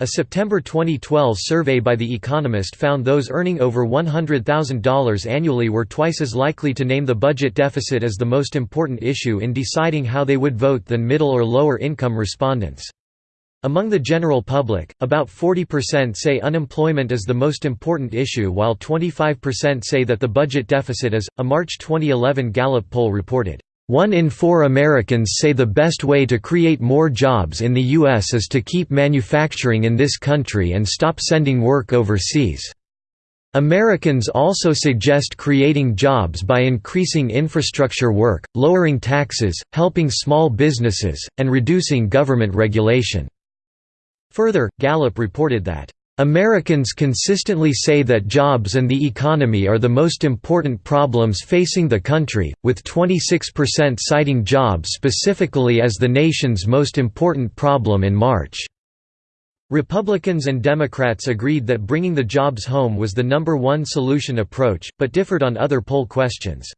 A September 2012 survey by The Economist found those earning over $100,000 annually were twice as likely to name the budget deficit as the most important issue in deciding how they would vote than middle or lower income respondents. Among the general public, about 40% say unemployment is the most important issue while 25% say that the budget deficit is. A March 2011 Gallup poll reported, one in four Americans say the best way to create more jobs in the U.S. is to keep manufacturing in this country and stop sending work overseas. Americans also suggest creating jobs by increasing infrastructure work, lowering taxes, helping small businesses, and reducing government regulation. Further, Gallup reported that Americans consistently say that jobs and the economy are the most important problems facing the country, with 26% citing jobs specifically as the nation's most important problem in March. Republicans and Democrats agreed that bringing the jobs home was the number one solution approach, but differed on other poll questions.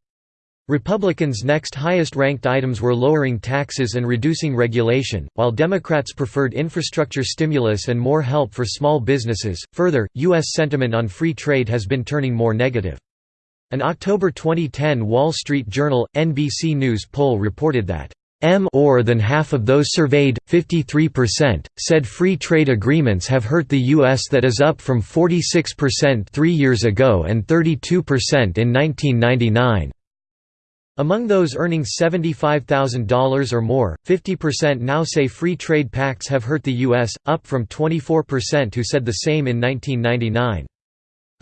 Republicans' next highest-ranked items were lowering taxes and reducing regulation, while Democrats preferred infrastructure stimulus and more help for small businesses. Further, U.S. sentiment on free trade has been turning more negative. An October 2010 Wall Street Journal NBC News poll reported that more than half of those surveyed, 53%, said free trade agreements have hurt the U.S. That is up from 46% three years ago and 32% in 1999. Among those earning $75,000 or more, 50% now say free trade pacts have hurt the U.S., up from 24% who said the same in 1999.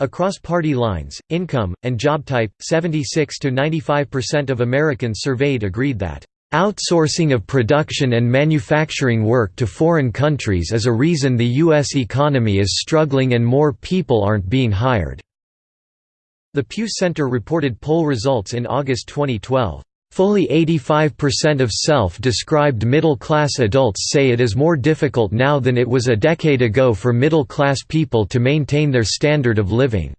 Across party lines, income, and job type, 76 to 95% of Americans surveyed agreed that, "...outsourcing of production and manufacturing work to foreign countries is a reason the U.S. economy is struggling and more people aren't being hired." The Pew Center reported poll results in August 2012. Fully 85% of self-described middle-class adults say it is more difficult now than it was a decade ago for middle-class people to maintain their standard of living.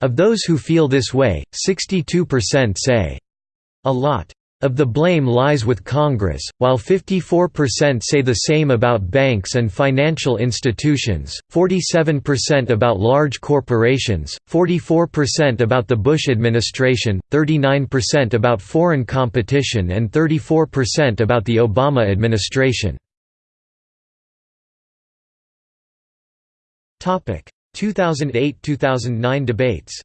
Of those who feel this way, 62% say, a lot. Of the blame lies with Congress, while 54% say the same about banks and financial institutions, 47% about large corporations, 44% about the Bush administration, 39% about foreign competition and 34% about the Obama administration. 2008–2009 debates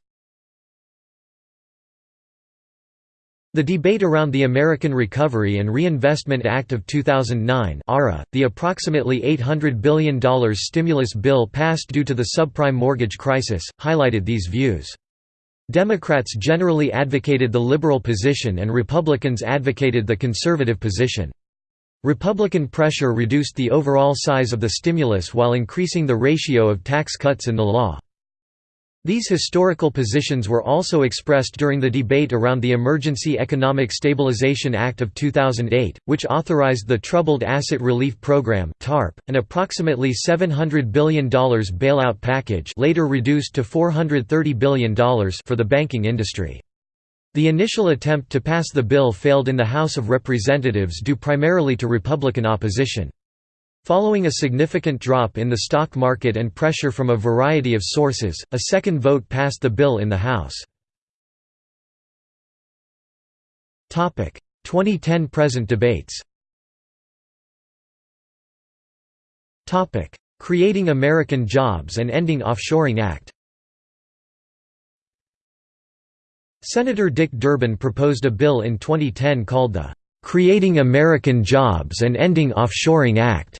The debate around the American Recovery and Reinvestment Act of 2009 ARRA, the approximately $800 billion stimulus bill passed due to the subprime mortgage crisis, highlighted these views. Democrats generally advocated the liberal position and Republicans advocated the conservative position. Republican pressure reduced the overall size of the stimulus while increasing the ratio of tax cuts in the law. These historical positions were also expressed during the debate around the Emergency Economic Stabilization Act of 2008, which authorized the Troubled Asset Relief Program (TARP), an approximately $700 billion bailout package, later reduced to $430 billion for the banking industry. The initial attempt to pass the bill failed in the House of Representatives due primarily to Republican opposition. Following a significant drop in the stock market and pressure from a variety of sources, a second vote passed the bill in the House. 2010 present debates. Creating American Jobs and Ending Offshoring Act. Senator Dick Durbin proposed a bill in 2010 called the "'Creating American Jobs and Ending Offshoring Act'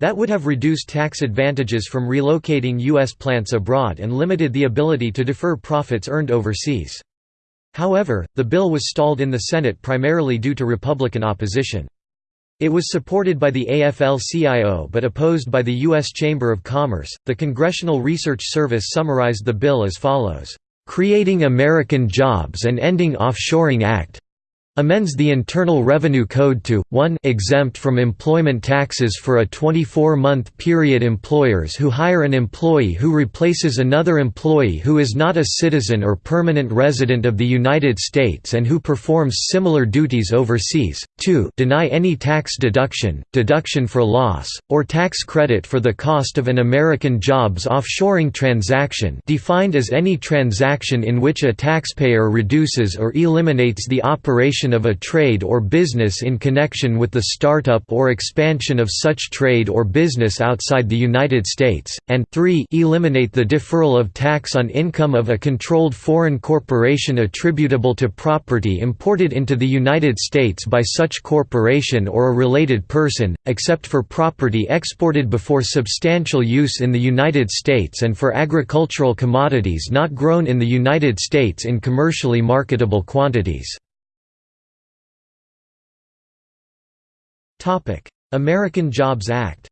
That would have reduced tax advantages from relocating U.S. plants abroad and limited the ability to defer profits earned overseas. However, the bill was stalled in the Senate primarily due to Republican opposition. It was supported by the AFL-CIO but opposed by the U.S. Chamber of Commerce. The Congressional Research Service summarized the bill as follows: Creating American Jobs and Ending Offshoring Act amends the Internal Revenue Code to, 1 exempt from employment taxes for a 24-month period employers who hire an employee who replaces another employee who is not a citizen or permanent resident of the United States and who performs similar duties overseas, 2 deny any tax deduction, deduction for loss, or tax credit for the cost of an American jobs offshoring transaction defined as any transaction in which a taxpayer reduces or eliminates the operation of a trade or business in connection with the startup or expansion of such trade or business outside the United States, and 3 eliminate the deferral of tax on income of a controlled foreign corporation attributable to property imported into the United States by such corporation or a related person, except for property exported before substantial use in the United States and for agricultural commodities not grown in the United States in commercially marketable quantities. American Jobs Act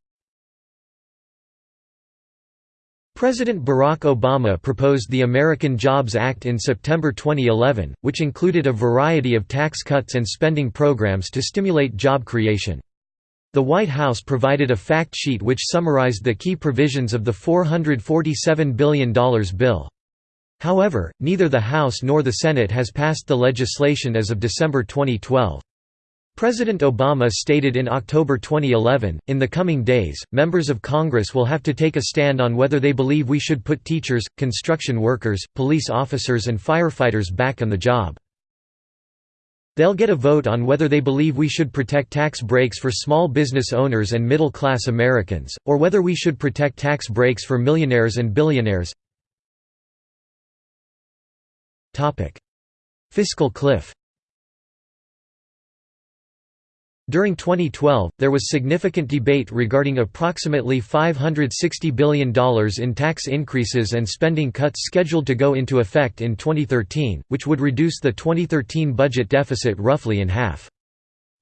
President Barack Obama proposed the American Jobs Act in September 2011, which included a variety of tax cuts and spending programs to stimulate job creation. The White House provided a fact sheet which summarized the key provisions of the $447 billion bill. However, neither the House nor the Senate has passed the legislation as of December 2012. President Obama stated in October 2011, in the coming days, members of Congress will have to take a stand on whether they believe we should put teachers, construction workers, police officers and firefighters back on the job. They'll get a vote on whether they believe we should protect tax breaks for small business owners and middle-class Americans, or whether we should protect tax breaks for millionaires and billionaires. Fiscal cliff During 2012, there was significant debate regarding approximately $560 billion in tax increases and spending cuts scheduled to go into effect in 2013, which would reduce the 2013 budget deficit roughly in half.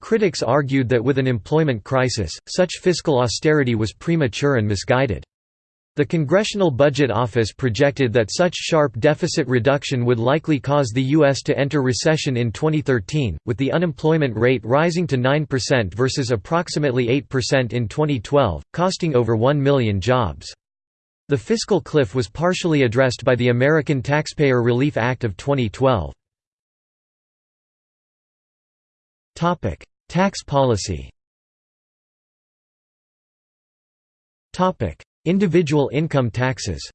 Critics argued that with an employment crisis, such fiscal austerity was premature and misguided. The Congressional Budget Office projected that such sharp deficit reduction would likely cause the U.S. to enter recession in 2013, with the unemployment rate rising to 9% versus approximately 8% in 2012, costing over 1 million jobs. The fiscal cliff was partially addressed by the American Taxpayer Relief Act of 2012. Tax policy Individual income taxes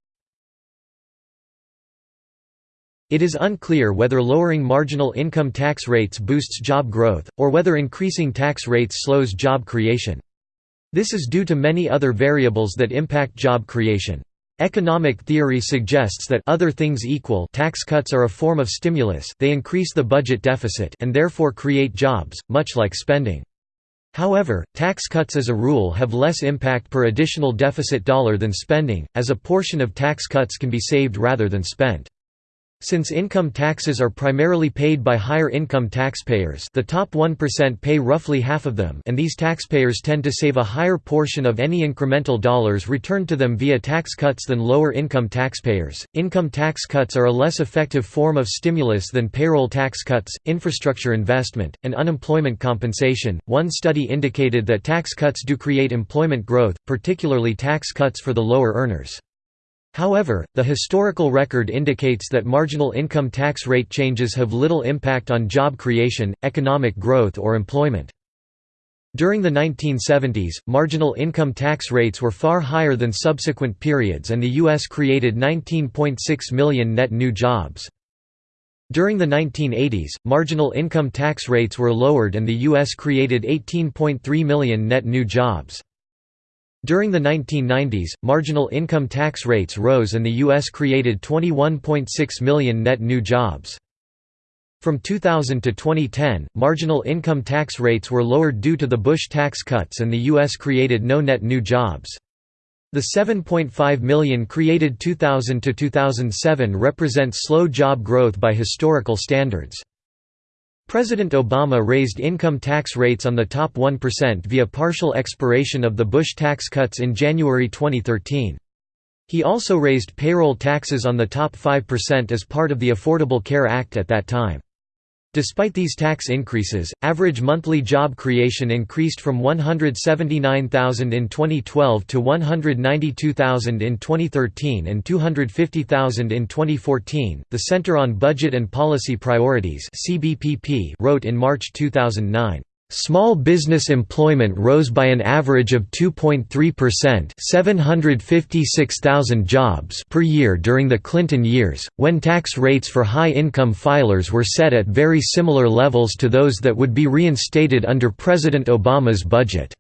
It is unclear whether lowering marginal income tax rates boosts job growth, or whether increasing tax rates slows job creation. This is due to many other variables that impact job creation. Economic theory suggests that other things equal tax cuts are a form of stimulus they increase the budget deficit and therefore create jobs, much like spending. However, tax cuts as a rule have less impact per additional deficit dollar than spending, as a portion of tax cuts can be saved rather than spent. Since income taxes are primarily paid by higher income taxpayers the top 1% pay roughly half of them and these taxpayers tend to save a higher portion of any incremental dollars returned to them via tax cuts than lower income taxpayers, income tax cuts are a less effective form of stimulus than payroll tax cuts, infrastructure investment, and unemployment compensation. One study indicated that tax cuts do create employment growth, particularly tax cuts for the lower earners. However, the historical record indicates that marginal income tax rate changes have little impact on job creation, economic growth or employment. During the 1970s, marginal income tax rates were far higher than subsequent periods and the U.S. created 19.6 million net new jobs. During the 1980s, marginal income tax rates were lowered and the U.S. created 18.3 million net new jobs. During the 1990s, marginal income tax rates rose and the U.S. created 21.6 million net new jobs. From 2000 to 2010, marginal income tax rates were lowered due to the Bush tax cuts and the U.S. created no net new jobs. The 7.5 million created 2000 to 2007 represents slow job growth by historical standards. President Obama raised income tax rates on the top 1% via partial expiration of the Bush tax cuts in January 2013. He also raised payroll taxes on the top 5% as part of the Affordable Care Act at that time. Despite these tax increases, average monthly job creation increased from 179,000 in 2012 to 192,000 in 2013 and 250,000 in 2014. The Center on Budget and Policy Priorities (CBPP) wrote in March 2009, Small business employment rose by an average of 2.3% 756,000 jobs per year during the Clinton years, when tax rates for high-income filers were set at very similar levels to those that would be reinstated under President Obama's budget.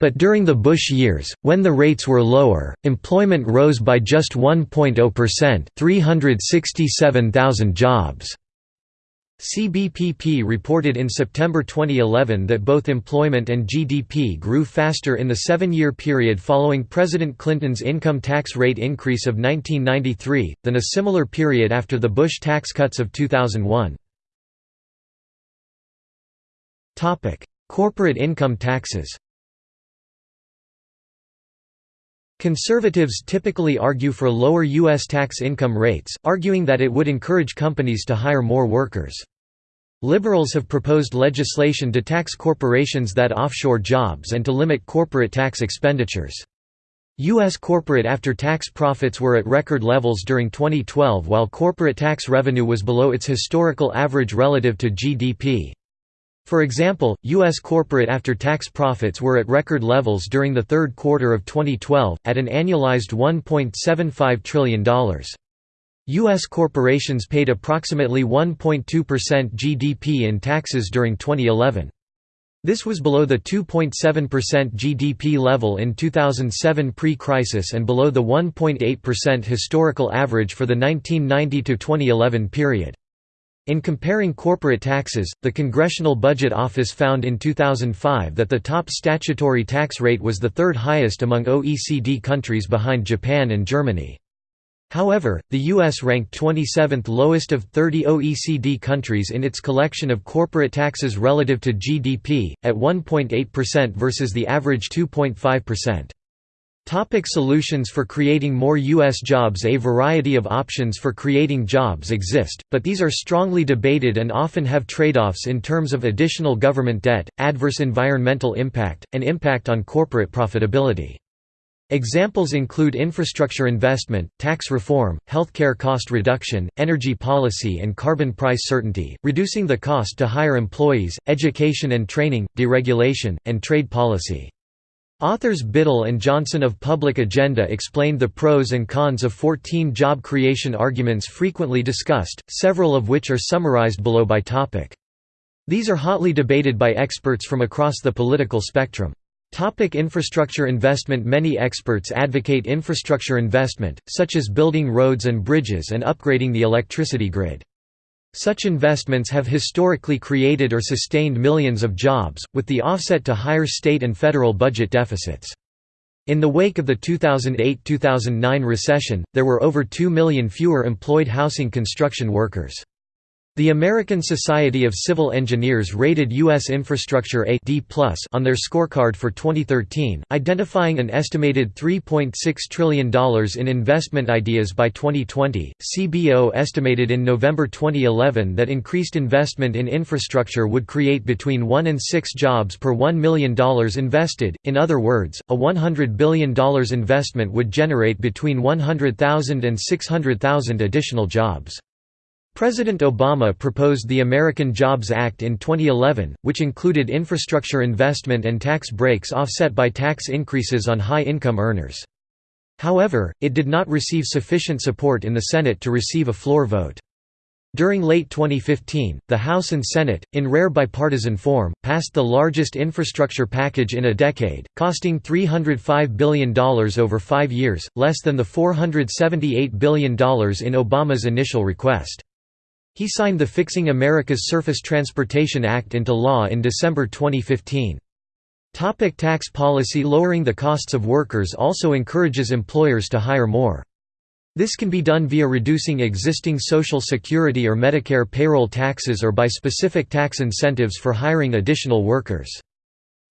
But during the Bush years, when the rates were lower, employment rose by just 1.0% 367,000 jobs. CBPP reported in September 2011 that both employment and GDP grew faster in the seven-year period following President Clinton's income tax rate increase of 1993, than a similar period after the Bush tax cuts of 2001. Corporate income taxes Conservatives typically argue for lower U.S. tax income rates, arguing that it would encourage companies to hire more workers. Liberals have proposed legislation to tax corporations that offshore jobs and to limit corporate tax expenditures. U.S. corporate after-tax profits were at record levels during 2012 while corporate tax revenue was below its historical average relative to GDP. For example, U.S. corporate after-tax profits were at record levels during the third quarter of 2012, at an annualized $1.75 trillion. U.S. corporations paid approximately 1.2% GDP in taxes during 2011. This was below the 2.7% GDP level in 2007 pre-crisis and below the 1.8% historical average for the 1990–2011 period. In comparing corporate taxes, the Congressional Budget Office found in 2005 that the top statutory tax rate was the third highest among OECD countries behind Japan and Germany. However, the U.S. ranked 27th lowest of 30 OECD countries in its collection of corporate taxes relative to GDP, at 1.8% versus the average 2.5%. Topic solutions for creating more U.S. jobs A variety of options for creating jobs exist, but these are strongly debated and often have trade-offs in terms of additional government debt, adverse environmental impact, and impact on corporate profitability. Examples include infrastructure investment, tax reform, healthcare cost reduction, energy policy and carbon price certainty, reducing the cost to hire employees, education and training, deregulation, and trade policy. Authors Bittle and Johnson of Public Agenda explained the pros and cons of 14 job creation arguments frequently discussed, several of which are summarized below by topic. These are hotly debated by experts from across the political spectrum. Topic infrastructure investment Many experts advocate infrastructure investment, such as building roads and bridges and upgrading the electricity grid. Such investments have historically created or sustained millions of jobs, with the offset to higher state and federal budget deficits. In the wake of the 2008–2009 recession, there were over 2 million fewer employed housing construction workers. The American Society of Civil Engineers rated U.S. infrastructure a D+ on their scorecard for 2013, identifying an estimated $3.6 trillion in investment ideas by 2020. CBO estimated in November 2011 that increased investment in infrastructure would create between 1 and 6 jobs per $1 million invested. In other words, a $100 billion investment would generate between 100,000 and 600,000 additional jobs. President Obama proposed the American Jobs Act in 2011, which included infrastructure investment and tax breaks offset by tax increases on high-income earners. However, it did not receive sufficient support in the Senate to receive a floor vote. During late 2015, the House and Senate, in rare bipartisan form, passed the largest infrastructure package in a decade, costing $305 billion over five years, less than the $478 billion in Obama's initial request. He signed the Fixing America's Surface Transportation Act into law in December 2015. Topic tax policy Lowering the costs of workers also encourages employers to hire more. This can be done via reducing existing Social Security or Medicare payroll taxes or by specific tax incentives for hiring additional workers.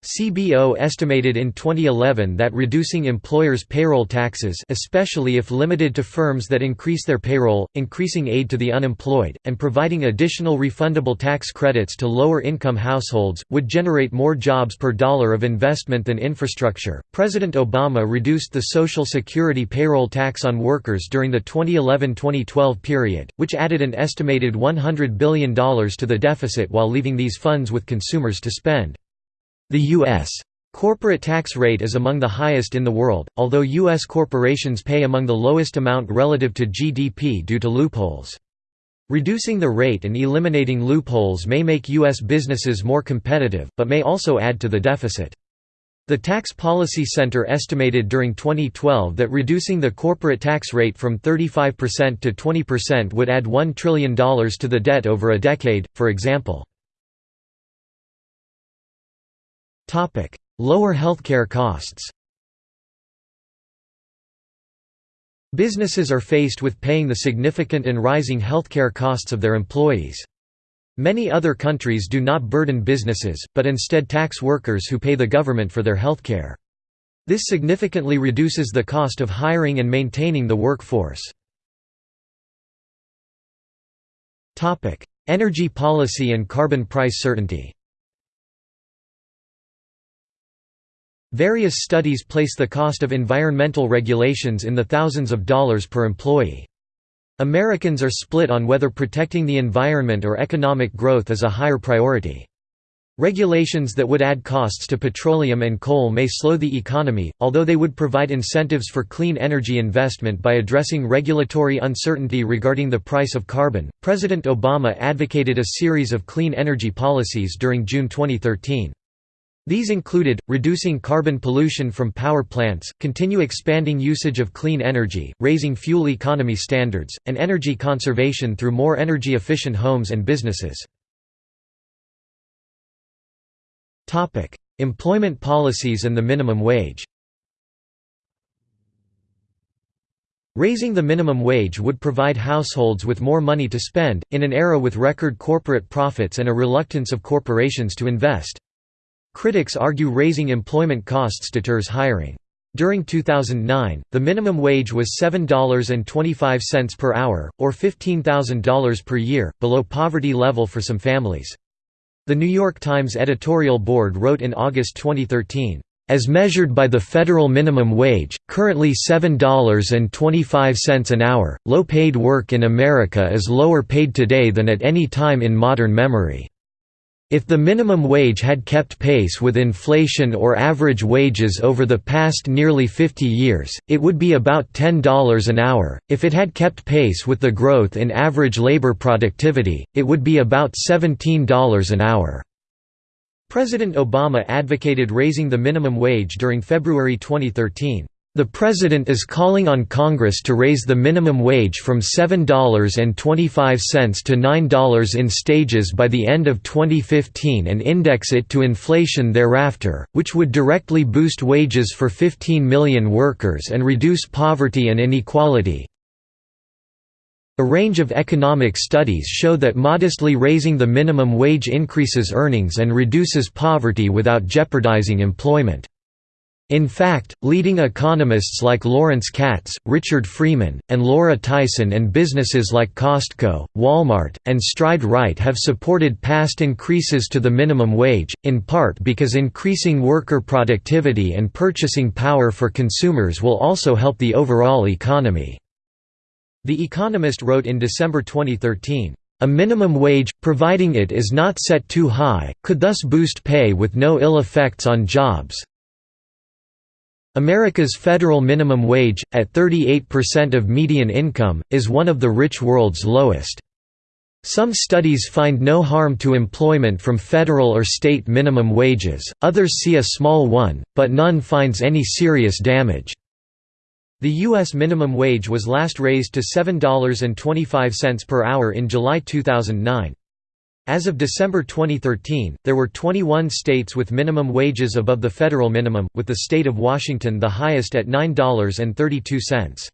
CBO estimated in 2011 that reducing employers' payroll taxes especially if limited to firms that increase their payroll, increasing aid to the unemployed, and providing additional refundable tax credits to lower-income households, would generate more jobs per dollar of investment than infrastructure. President Obama reduced the Social Security payroll tax on workers during the 2011-2012 period, which added an estimated $100 billion to the deficit while leaving these funds with consumers to spend. The U.S. corporate tax rate is among the highest in the world, although U.S. corporations pay among the lowest amount relative to GDP due to loopholes. Reducing the rate and eliminating loopholes may make U.S. businesses more competitive, but may also add to the deficit. The Tax Policy Center estimated during 2012 that reducing the corporate tax rate from 35% to 20% would add $1 trillion to the debt over a decade, for example. Lower healthcare costs Businesses are faced with paying the significant and rising healthcare costs of their employees. Many other countries do not burden businesses, but instead tax workers who pay the government for their healthcare. This significantly reduces the cost of hiring and maintaining the workforce. Energy policy and carbon price certainty Various studies place the cost of environmental regulations in the thousands of dollars per employee. Americans are split on whether protecting the environment or economic growth is a higher priority. Regulations that would add costs to petroleum and coal may slow the economy, although they would provide incentives for clean energy investment by addressing regulatory uncertainty regarding the price of carbon. President Obama advocated a series of clean energy policies during June 2013. These included, reducing carbon pollution from power plants, continue expanding usage of clean energy, raising fuel economy standards, and energy conservation through more energy-efficient homes and businesses. Employment policies and the minimum wage Raising the minimum wage would provide households with more money to spend, in an era with record corporate profits and a reluctance of corporations to invest. Critics argue raising employment costs deters hiring. During 2009, the minimum wage was $7.25 per hour, or $15,000 per year, below poverty level for some families. The New York Times editorial board wrote in August 2013, As measured by the federal minimum wage, currently $7.25 an hour, low-paid work in America is lower paid today than at any time in modern memory. If the minimum wage had kept pace with inflation or average wages over the past nearly 50 years, it would be about $10 an hour. If it had kept pace with the growth in average labor productivity, it would be about $17 an hour. President Obama advocated raising the minimum wage during February 2013. The President is calling on Congress to raise the minimum wage from $7.25 to $9 in stages by the end of 2015 and index it to inflation thereafter, which would directly boost wages for 15 million workers and reduce poverty and inequality. A range of economic studies show that modestly raising the minimum wage increases earnings and reduces poverty without jeopardizing employment. In fact, leading economists like Lawrence Katz, Richard Freeman, and Laura Tyson and businesses like Costco, Walmart, and Stride Rite have supported past increases to the minimum wage, in part because increasing worker productivity and purchasing power for consumers will also help the overall economy. The Economist wrote in December 2013, a minimum wage, providing it is not set too high, could thus boost pay with no ill effects on jobs, America's federal minimum wage, at 38% of median income, is one of the rich world's lowest. Some studies find no harm to employment from federal or state minimum wages, others see a small one, but none finds any serious damage. The U.S. minimum wage was last raised to $7.25 per hour in July 2009. As of December 2013, there were 21 states with minimum wages above the federal minimum, with the state of Washington the highest at $9.32.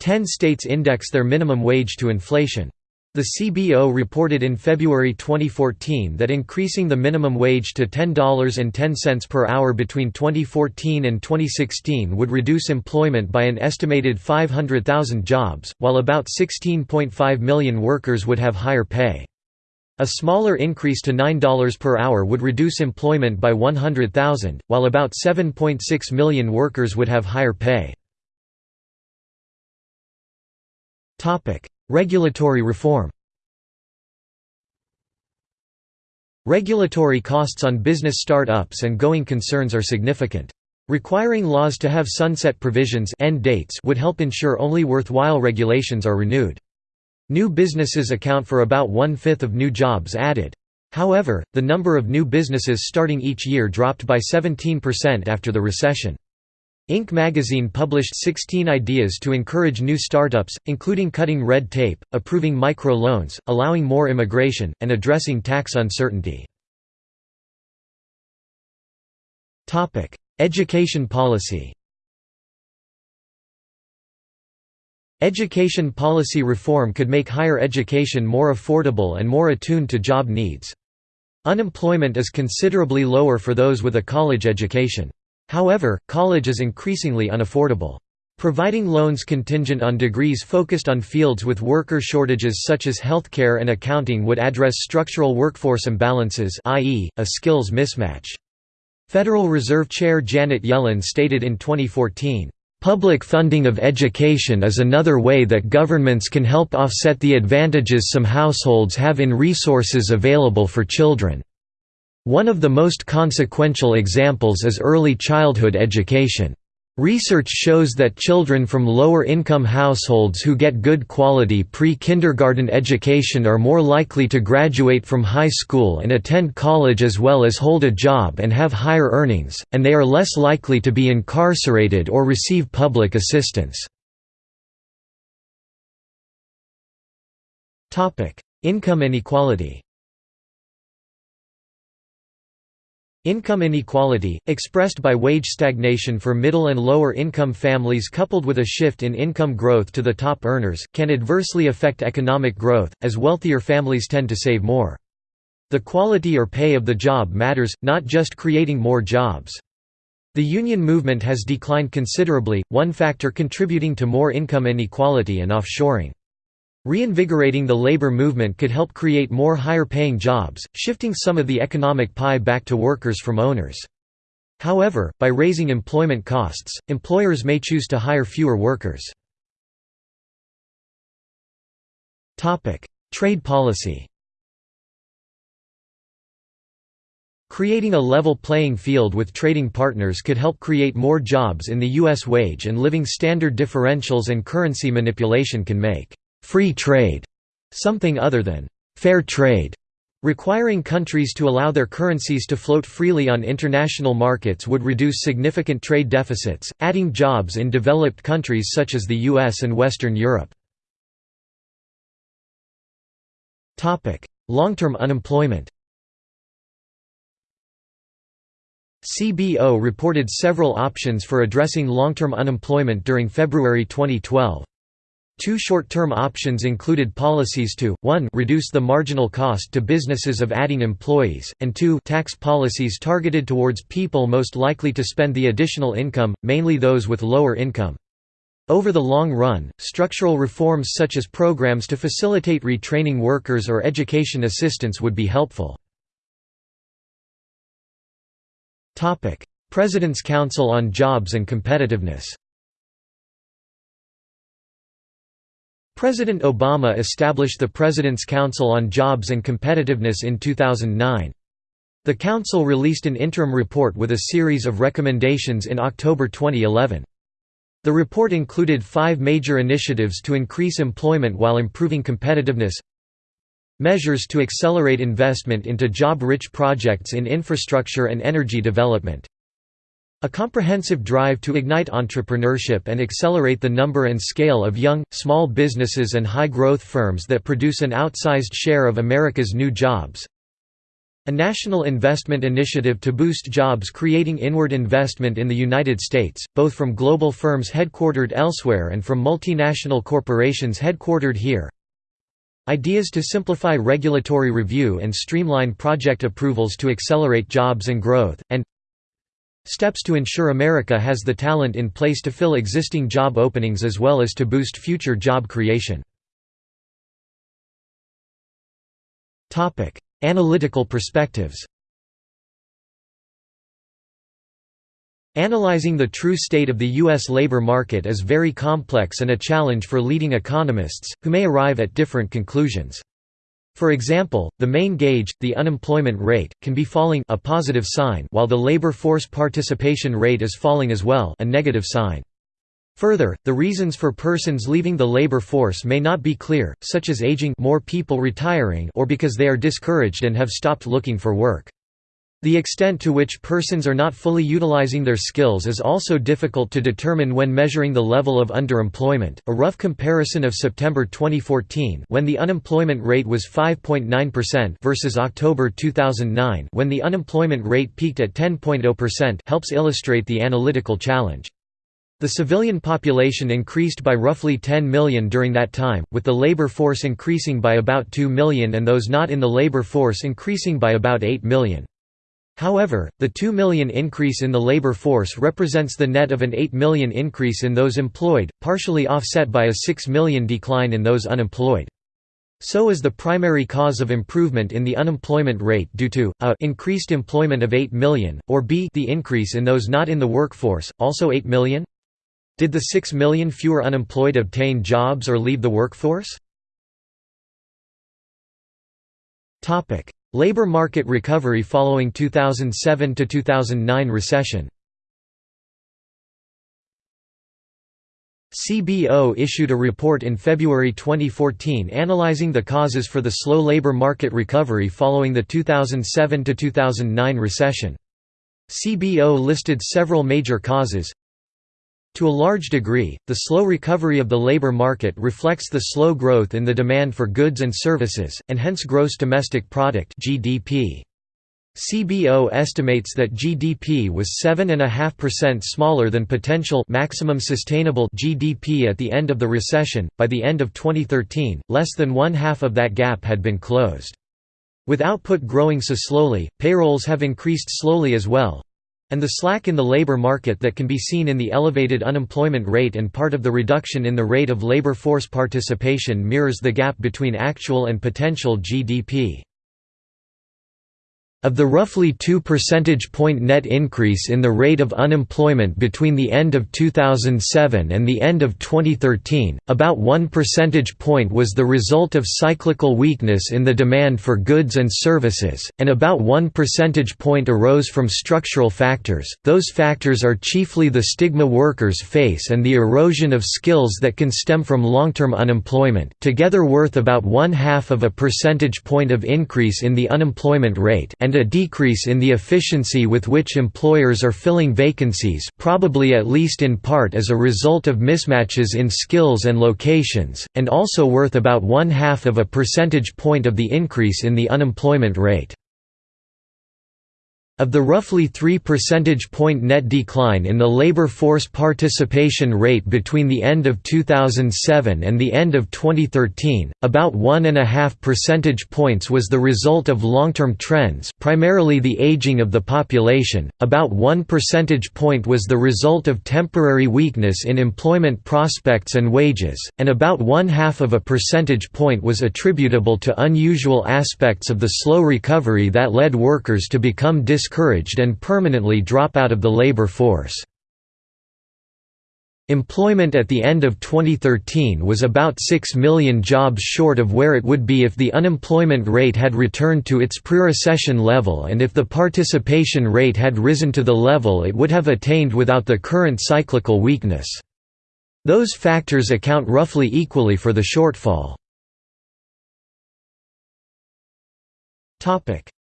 Ten states index their minimum wage to inflation. The CBO reported in February 2014 that increasing the minimum wage to $10.10 per hour between 2014 and 2016 would reduce employment by an estimated 500,000 jobs, while about 16.5 million workers would have higher pay. A smaller increase to $9 per hour would reduce employment by 100,000, while about 7.6 million workers would have higher pay. Regulatory reform Regulatory costs on business start-ups and going concerns are significant. Requiring laws to have sunset provisions end dates would help ensure only worthwhile regulations are renewed. New businesses account for about one-fifth of new jobs added. However, the number of new businesses starting each year dropped by 17% after the recession. Inc. magazine published 16 ideas to encourage new startups, including cutting red tape, approving micro-loans, allowing more immigration, and addressing tax uncertainty. Education policy Education policy reform could make higher education more affordable and more attuned to job needs. Unemployment is considerably lower for those with a college education. However, college is increasingly unaffordable. Providing loans contingent on degrees focused on fields with worker shortages such as healthcare and accounting would address structural workforce imbalances i.e., a skills mismatch. Federal Reserve Chair Janet Yellen stated in 2014, Public funding of education is another way that governments can help offset the advantages some households have in resources available for children. One of the most consequential examples is early childhood education. Research shows that children from lower-income households who get good quality pre-kindergarten education are more likely to graduate from high school and attend college as well as hold a job and have higher earnings, and they are less likely to be incarcerated or receive public assistance. Income inequality Income inequality, expressed by wage stagnation for middle and lower income families coupled with a shift in income growth to the top earners, can adversely affect economic growth, as wealthier families tend to save more. The quality or pay of the job matters, not just creating more jobs. The union movement has declined considerably, one factor contributing to more income inequality and offshoring. Reinvigorating the labor movement could help create more higher-paying jobs, shifting some of the economic pie back to workers from owners. However, by raising employment costs, employers may choose to hire fewer workers. Trade policy Creating a level playing field with trading partners could help create more jobs in the U.S. wage and living standard differentials and currency manipulation can make «free trade» something other than «fair trade». Requiring countries to allow their currencies to float freely on international markets would reduce significant trade deficits, adding jobs in developed countries such as the US and Western Europe. Long-term unemployment CBO reported several options for addressing long-term unemployment during February 2012. Two short-term options included policies to, 1 reduce the marginal cost to businesses of adding employees, and 2 tax policies targeted towards people most likely to spend the additional income, mainly those with lower income. Over the long run, structural reforms such as programs to facilitate retraining workers or education assistance would be helpful. President's Council on Jobs and Competitiveness President Obama established the President's Council on Jobs and Competitiveness in 2009. The Council released an interim report with a series of recommendations in October 2011. The report included five major initiatives to increase employment while improving competitiveness Measures to accelerate investment into job-rich projects in infrastructure and energy development. A comprehensive drive to ignite entrepreneurship and accelerate the number and scale of young, small businesses and high-growth firms that produce an outsized share of America's new jobs. A national investment initiative to boost jobs creating inward investment in the United States, both from global firms headquartered elsewhere and from multinational corporations headquartered here. Ideas to simplify regulatory review and streamline project approvals to accelerate jobs and growth, and Steps to ensure America has the talent in place to fill existing job openings as well as to boost future job creation. Analytical perspectives Analyzing the true state of the U.S. labor market is very complex and a challenge for leading economists, who may arrive at different conclusions. For example, the main gauge, the unemployment rate, can be falling a positive sign while the labor force participation rate is falling as well a negative sign. Further, the reasons for persons leaving the labor force may not be clear, such as aging more people retiring or because they are discouraged and have stopped looking for work. The extent to which persons are not fully utilizing their skills is also difficult to determine when measuring the level of underemployment. A rough comparison of September 2014, when the unemployment rate was 5.9% versus October 2009, when the unemployment rate peaked at 10.0%, helps illustrate the analytical challenge. The civilian population increased by roughly 10 million during that time, with the labor force increasing by about 2 million and those not in the labor force increasing by about 8 million. However, the 2 million increase in the labor force represents the net of an 8 million increase in those employed, partially offset by a 6 million decline in those unemployed. So is the primary cause of improvement in the unemployment rate due to a increased employment of 8 million, or b the increase in those not in the workforce, also 8 million? Did the 6 million fewer unemployed obtain jobs or leave the workforce? Labor market recovery following 2007–2009 recession CBO issued a report in February 2014 analyzing the causes for the slow labor market recovery following the 2007–2009 recession. CBO listed several major causes, to a large degree, the slow recovery of the labor market reflects the slow growth in the demand for goods and services, and hence gross domestic product (GDP). CBO estimates that GDP was 7.5% smaller than potential maximum sustainable GDP at the end of the recession. By the end of 2013, less than one half of that gap had been closed. With output growing so slowly, payrolls have increased slowly as well, and the slack in the labor market that can be seen in the elevated unemployment rate and part of the reduction in the rate of labor force participation mirrors the gap between actual and potential GDP. Of the roughly 2 percentage point net increase in the rate of unemployment between the end of 2007 and the end of 2013, about 1 percentage point was the result of cyclical weakness in the demand for goods and services, and about 1 percentage point arose from structural factors. Those factors are chiefly the stigma workers face and the erosion of skills that can stem from long-term unemployment, together worth about one half of a percentage point of increase in the unemployment rate and a decrease in the efficiency with which employers are filling vacancies probably at least in part as a result of mismatches in skills and locations, and also worth about one-half of a percentage point of the increase in the unemployment rate. Of the roughly 3 percentage point net decline in the labor force participation rate between the end of 2007 and the end of 2013, about 1.5 percentage points was the result of long-term trends primarily the aging of the population, about 1 percentage point was the result of temporary weakness in employment prospects and wages, and about one-half of a percentage point was attributable to unusual aspects of the slow recovery that led workers to become dis discouraged and permanently drop out of the labor force. Employment at the end of 2013 was about 6 million jobs short of where it would be if the unemployment rate had returned to its pre-recession level and if the participation rate had risen to the level it would have attained without the current cyclical weakness. Those factors account roughly equally for the shortfall.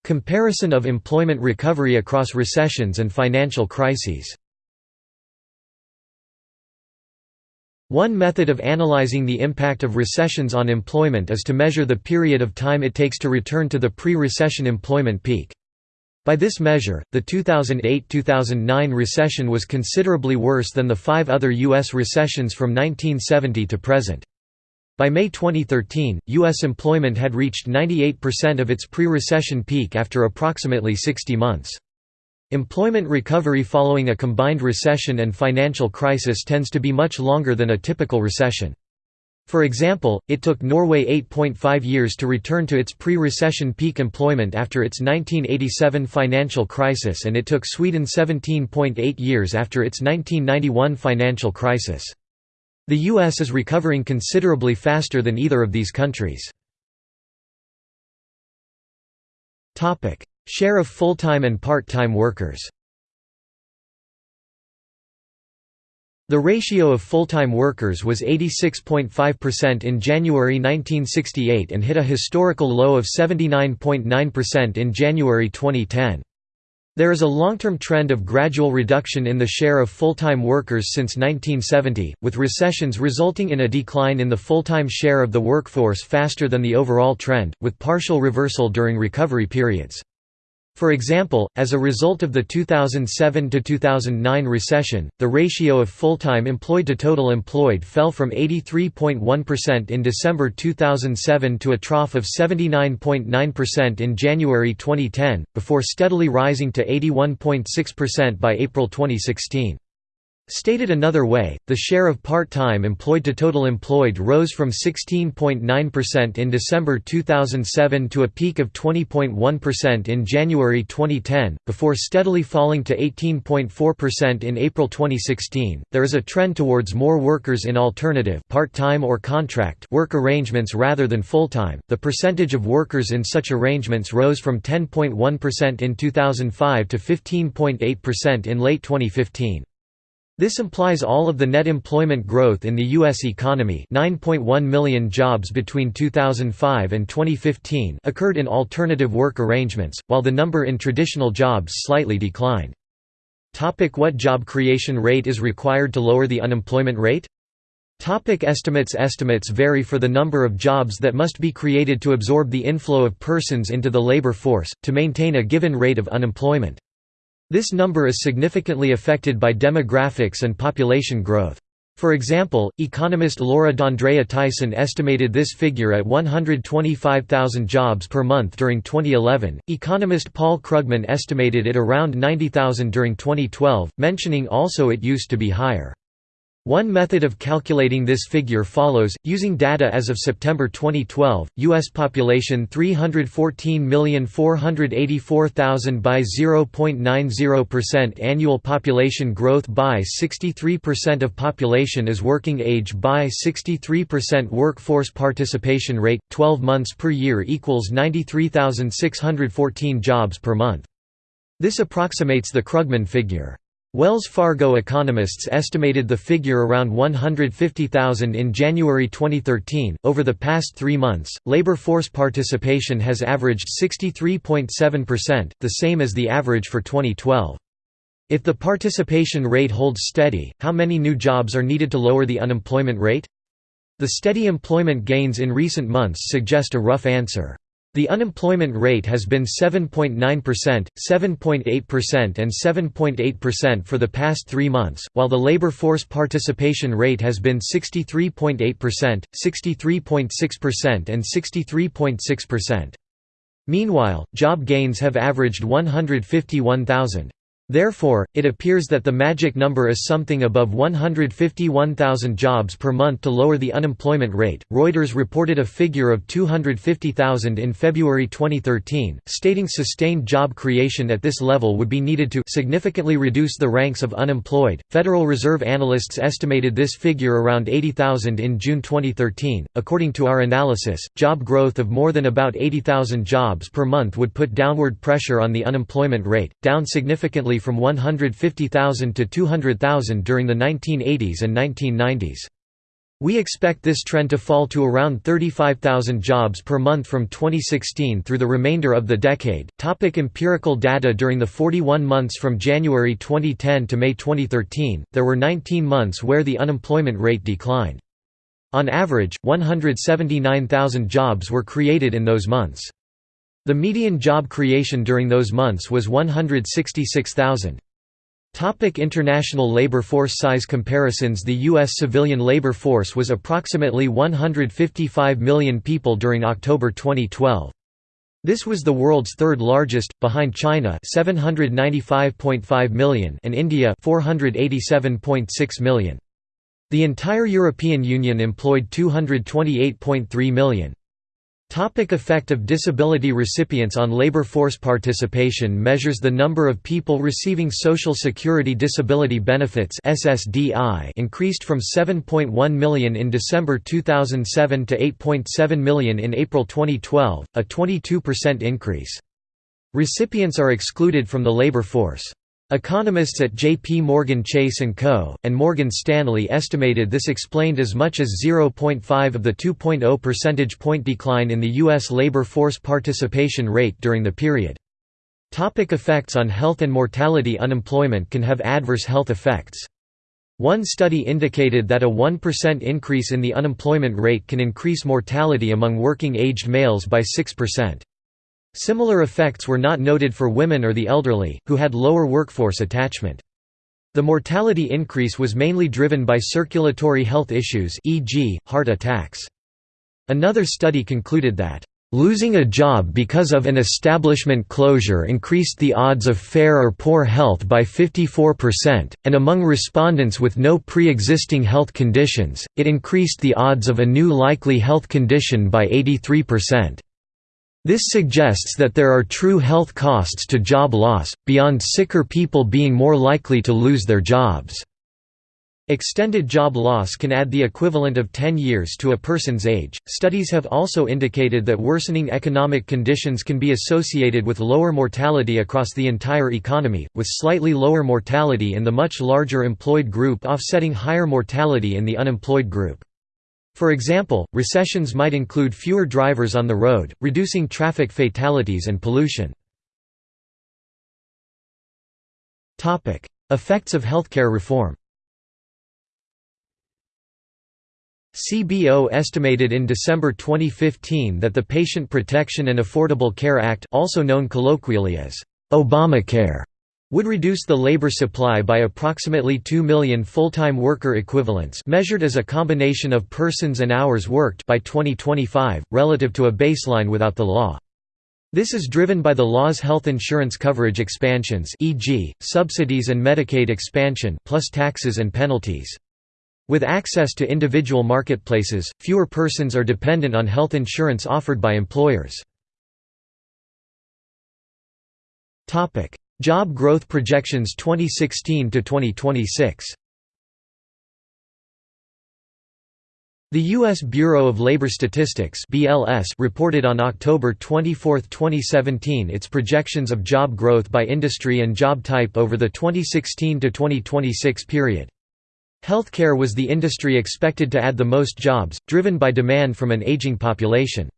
Comparison of employment recovery across recessions and financial crises One method of analyzing the impact of recessions on employment is to measure the period of time it takes to return to the pre-recession employment peak. By this measure, the 2008–2009 recession was considerably worse than the five other U.S. recessions from 1970 to present. By May 2013, U.S. employment had reached 98% of its pre-recession peak after approximately 60 months. Employment recovery following a combined recession and financial crisis tends to be much longer than a typical recession. For example, it took Norway 8.5 years to return to its pre-recession peak employment after its 1987 financial crisis and it took Sweden 17.8 years after its 1991 financial crisis. The U.S. is recovering considerably faster than either of these countries. Share of full-time and part-time workers The ratio of full-time workers was 86.5% in January 1968 and hit a historical low of 79.9% in January 2010. There is a long-term trend of gradual reduction in the share of full-time workers since 1970, with recessions resulting in a decline in the full-time share of the workforce faster than the overall trend, with partial reversal during recovery periods. For example, as a result of the 2007–2009 recession, the ratio of full-time employed to total employed fell from 83.1% in December 2007 to a trough of 79.9% in January 2010, before steadily rising to 81.6% by April 2016. Stated another way, the share of part-time employed to total employed rose from 16.9% in December 2007 to a peak of 20.1% in January 2010, before steadily falling to 18.4% in April 2016. There is a trend towards more workers in alternative part-time or contract work arrangements rather than full-time. The percentage of workers in such arrangements rose from 10.1% in 2005 to 15.8% in late 2015. This implies all of the net employment growth in the U.S. economy 9.1 million jobs between 2005 and 2015 occurred in alternative work arrangements, while the number in traditional jobs slightly declined. Topic what job creation rate is required to lower the unemployment rate? Topic estimates Estimates vary for the number of jobs that must be created to absorb the inflow of persons into the labor force, to maintain a given rate of unemployment. This number is significantly affected by demographics and population growth. For example, economist Laura D'Andrea Tyson estimated this figure at 125,000 jobs per month during 2011. Economist Paul Krugman estimated it around 90,000 during 2012, mentioning also it used to be higher. One method of calculating this figure follows, using data as of September 2012, U.S. population 314,484,000 by 0.90% annual population growth by 63% of population is working age by 63% workforce participation rate, 12 months per year equals 93,614 jobs per month. This approximates the Krugman figure. Wells Fargo economists estimated the figure around 150,000 in January 2013. Over the past three months, labor force participation has averaged 63.7%, the same as the average for 2012. If the participation rate holds steady, how many new jobs are needed to lower the unemployment rate? The steady employment gains in recent months suggest a rough answer. The unemployment rate has been 7.9%, 7.8% and 7.8% for the past three months, while the labor force participation rate has been 63.8%, 63.6% and 63.6%. Meanwhile, job gains have averaged 151,000. Therefore, it appears that the magic number is something above 151,000 jobs per month to lower the unemployment rate. Reuters reported a figure of 250,000 in February 2013, stating sustained job creation at this level would be needed to significantly reduce the ranks of unemployed. Federal Reserve analysts estimated this figure around 80,000 in June 2013. According to our analysis, job growth of more than about 80,000 jobs per month would put downward pressure on the unemployment rate, down significantly from 150,000 to 200,000 during the 1980s and 1990s. We expect this trend to fall to around 35,000 jobs per month from 2016 through the remainder of the decade. Topic empirical data During the 41 months from January 2010 to May 2013, there were 19 months where the unemployment rate declined. On average, 179,000 jobs were created in those months. The median job creation during those months was 166,000. Topic international labor force size comparisons The U.S. civilian labor force was approximately 155 million people during October 2012. This was the world's third largest, behind China 795.5 million and India 487.6 million. The entire European Union employed 228.3 million. Topic effect of disability recipients on labor force participation measures the number of people receiving Social Security Disability Benefits increased from 7.1 million in December 2007 to 8.7 million in April 2012, a 22% increase. Recipients are excluded from the labor force. Economists at J.P. Morgan Chase & Co., and Morgan Stanley estimated this explained as much as 0.5 of the 2.0 percentage point decline in the U.S. labor force participation rate during the period. Topic effects on health and mortality Unemployment can have adverse health effects. One study indicated that a 1% increase in the unemployment rate can increase mortality among working-aged males by 6%. Similar effects were not noted for women or the elderly, who had lower workforce attachment. The mortality increase was mainly driven by circulatory health issues e.g., heart attacks. Another study concluded that, "...losing a job because of an establishment closure increased the odds of fair or poor health by 54%, and among respondents with no pre-existing health conditions, it increased the odds of a new likely health condition by 83%." This suggests that there are true health costs to job loss, beyond sicker people being more likely to lose their jobs. Extended job loss can add the equivalent of 10 years to a person's age. Studies have also indicated that worsening economic conditions can be associated with lower mortality across the entire economy, with slightly lower mortality in the much larger employed group offsetting higher mortality in the unemployed group. For example, recessions might include fewer drivers on the road, reducing traffic fatalities and pollution. Effects of healthcare reform CBO estimated in December 2015 that the Patient Protection and Affordable Care Act also known colloquially as Obamacare would reduce the labor supply by approximately 2 million full-time worker equivalents measured as a combination of persons and hours worked by 2025, relative to a baseline without the law. This is driven by the law's health insurance coverage expansions e.g., subsidies and Medicaid expansion plus taxes and penalties. With access to individual marketplaces, fewer persons are dependent on health insurance offered by employers. Job growth projections 2016 to 2026. The U.S. Bureau of Labor Statistics (BLS) reported on October 24, 2017, its projections of job growth by industry and job type over the 2016 to 2026 period. Healthcare was the industry expected to add the most jobs, driven by demand from an aging population.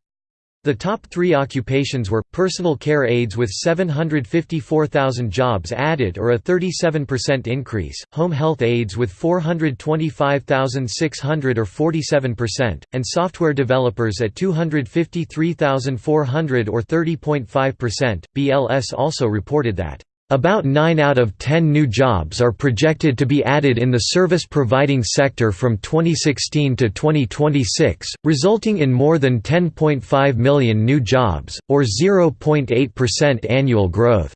The top three occupations were, personal care aides with 754,000 jobs added or a 37% increase, home health aides with 425,600 or 47%, and software developers at 253,400 or 30.5%. BLS also reported that about 9 out of 10 new jobs are projected to be added in the service providing sector from 2016 to 2026, resulting in more than 10.5 million new jobs, or 0.8% annual growth.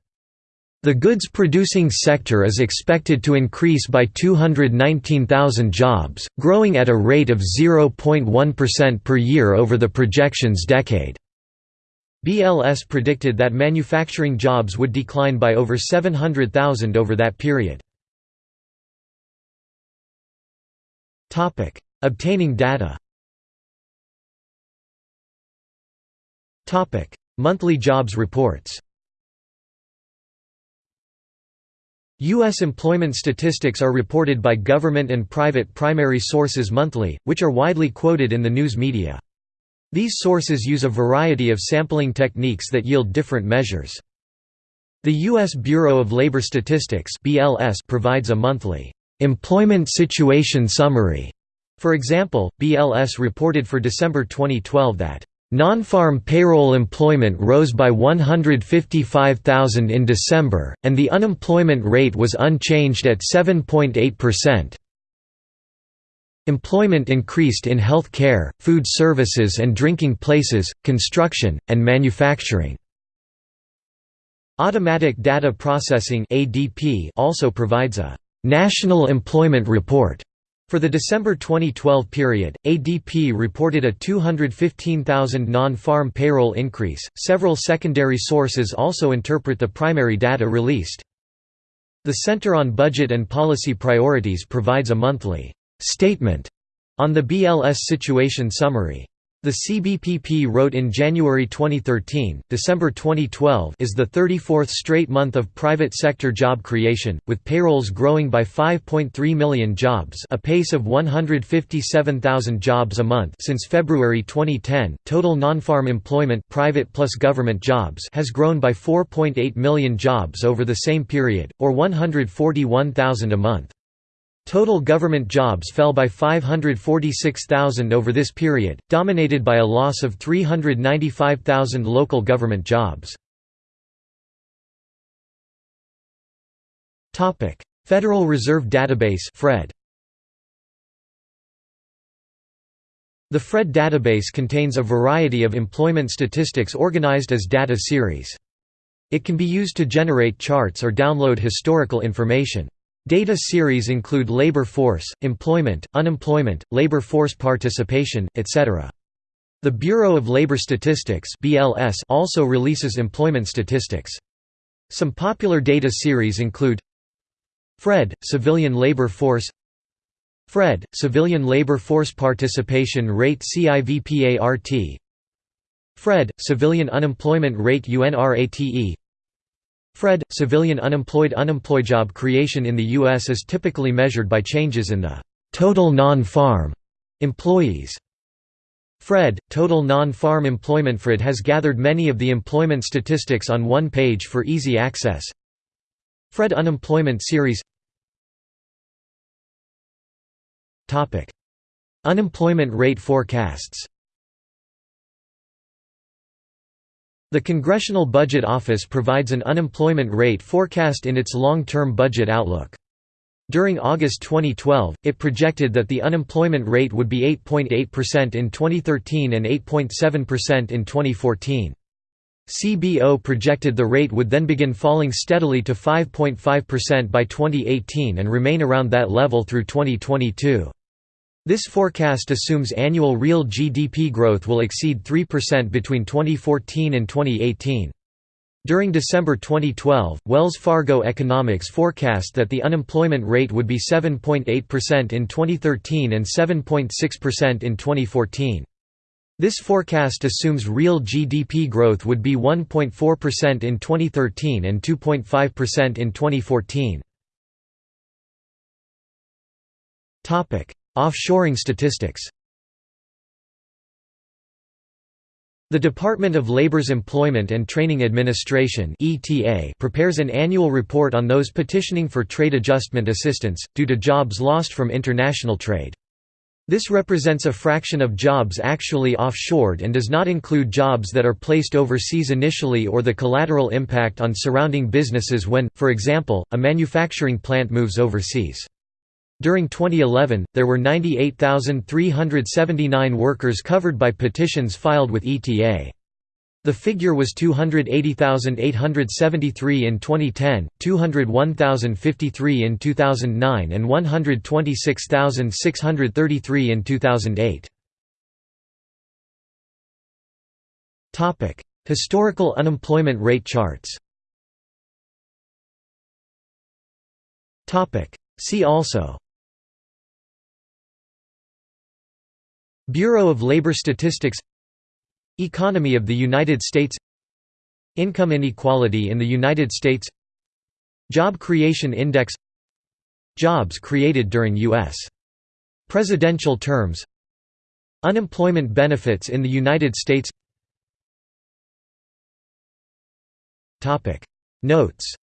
The goods producing sector is expected to increase by 219,000 jobs, growing at a rate of 0.1% per year over the projections decade. BLS predicted that manufacturing jobs would decline by over 700,000 over that period. Obtaining data Monthly jobs reports U.S. employment statistics are reported by government and private primary sources monthly, which are widely quoted in the news media. These sources use a variety of sampling techniques that yield different measures. The U.S. Bureau of Labor Statistics provides a monthly employment situation summary. For example, BLS reported for December 2012 that Non-farm payroll employment rose by 155,000 in December, and the unemployment rate was unchanged at 7.8%. Employment increased in health care, food services and drinking places, construction, and manufacturing. Automatic Data Processing also provides a «National Employment Report» For the December 2012 period, ADP reported a 215,000 non-farm payroll increase. Several secondary sources also interpret the primary data released. The Center on Budget and Policy Priorities provides a monthly statement on the BLS situation summary. The CBPP wrote in January 2013, December 2012 is the 34th straight month of private sector job creation, with payrolls growing by 5.3 million jobs a pace of 157,000 jobs a month since February 2010. Total non-farm employment private plus government jobs has grown by 4.8 million jobs over the same period, or 141,000 a month. Total government jobs fell by 546,000 over this period, dominated by a loss of 395,000 local government jobs. Federal Reserve Database FRED. The FRED database contains a variety of employment statistics organized as data series. It can be used to generate charts or download historical information. Data series include labor force, employment, unemployment, labor force participation, etc. The Bureau of Labor Statistics (BLS) also releases employment statistics. Some popular data series include FRED civilian labor force FRED civilian labor force participation rate CIVPART FRED civilian unemployment rate UNRATE FRED – Civilian unemployed Unemployed job creation in the U.S. is typically measured by changes in the «total non-farm» employees. FRED – Total non-farm employment FRED has gathered many of the employment statistics on one page for easy access. FRED Unemployment Series Unemployment rate forecasts The Congressional Budget Office provides an unemployment rate forecast in its long-term budget outlook. During August 2012, it projected that the unemployment rate would be 8.8% in 2013 and 8.7% in 2014. CBO projected the rate would then begin falling steadily to 5.5% by 2018 and remain around that level through 2022. This forecast assumes annual real GDP growth will exceed 3% between 2014 and 2018. During December 2012, Wells Fargo Economics forecast that the unemployment rate would be 7.8% in 2013 and 7.6% in 2014. This forecast assumes real GDP growth would be 1.4% in 2013 and 2.5% in 2014. Offshoring statistics The Department of Labor's Employment and Training Administration prepares an annual report on those petitioning for trade adjustment assistance, due to jobs lost from international trade. This represents a fraction of jobs actually offshored and does not include jobs that are placed overseas initially or the collateral impact on surrounding businesses when, for example, a manufacturing plant moves overseas. During 2011, there were 98,379 workers covered by petitions filed with ETA. The figure was 280,873 in 2010, 201,053 in 2009 and 126,633 in 2008. Historical unemployment rate charts See also Bureau of Labor Statistics Economy of the United States Income inequality in the United States Job Creation Index Jobs created during U.S. presidential terms Unemployment benefits in the United States. Notes.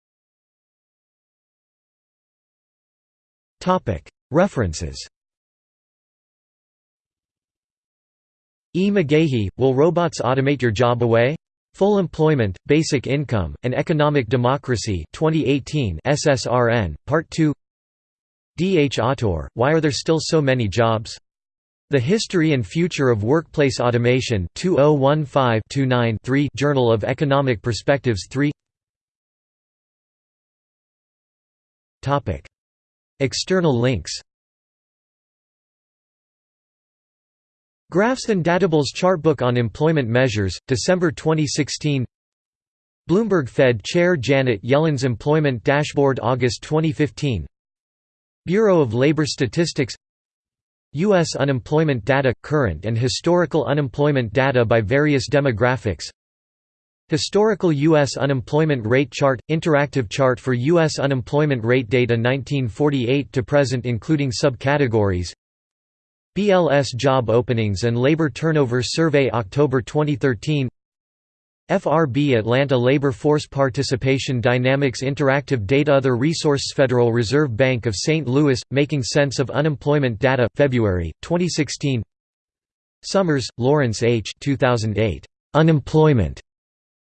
References E. McGaughey, Will Robots Automate Your Job Away? Full Employment, Basic Income, and Economic Democracy 2018 SSRN, Part 2 D. H. Autor, Why Are There Still So Many Jobs? The History and Future of Workplace Automation 2015-29-3 Journal of Economic Perspectives 3 External links Graphs and Datables Chartbook on Employment Measures, December 2016 Bloomberg Fed Chair Janet Yellen's Employment Dashboard August 2015 Bureau of Labor Statistics U.S. unemployment data – current and historical unemployment data by various demographics Historical U.S. unemployment rate chart – interactive chart for U.S. unemployment rate data 1948 to present including subcategories BLS Job Openings and Labor Turnover Survey October 2013 FRB Atlanta Labor Force Participation Dynamics Interactive Data Other Resources Federal Reserve Bank of St. Louis – Making Sense of Unemployment Data February, 2016 Summers, Lawrence H. 2008. Unemployment.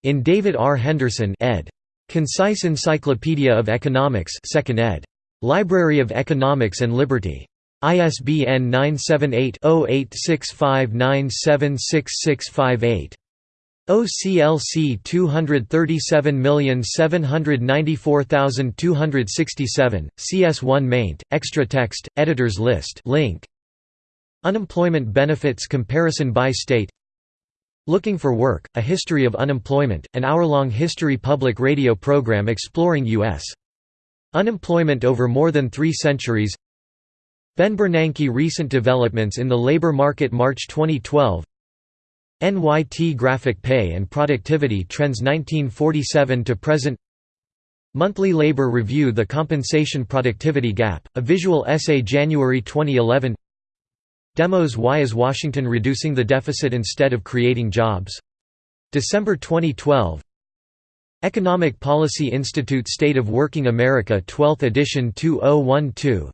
In David R. Henderson ed. Concise Encyclopedia of Economics 2nd ed. Library of Economics and Liberty. ISBN 978-0865976658. OCLC 237794267, CS1 maint, extra text, editors list link. Unemployment benefits comparison by state Looking for Work, A History of Unemployment, an hour-long history public radio program exploring U.S. unemployment over more than three centuries Ben Bernanke Recent Developments in the Labor Market March 2012 NYT Graphic Pay and Productivity Trends 1947 to Present. Monthly Labor Review The Compensation Productivity Gap, a visual essay January 2011 Demos Why is Washington reducing the deficit instead of creating jobs? December 2012 Economic Policy Institute State of Working America 12th edition 2012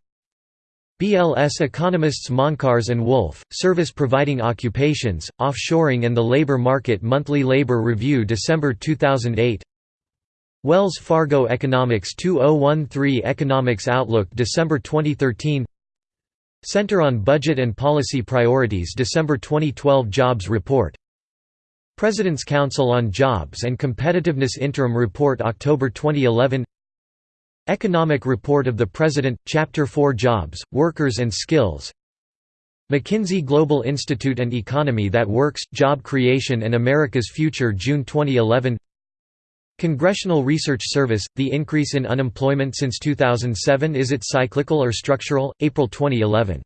BLS economists Moncarz and Wolf, Service Providing Occupations, Offshoring and the Labor Market Monthly Labor Review December 2008 Wells Fargo Economics 2013 Economics Outlook December 2013 Center on Budget and Policy Priorities December 2012 Jobs Report. President's Council on Jobs and Competitiveness Interim Report October 2011 Economic Report of the President, Chapter 4 Jobs, Workers and Skills. McKinsey Global Institute and Economy That Works, Job Creation and America's Future June 2011 Congressional Research Service – The increase in unemployment since 2007 is it cyclical or structural? April 2011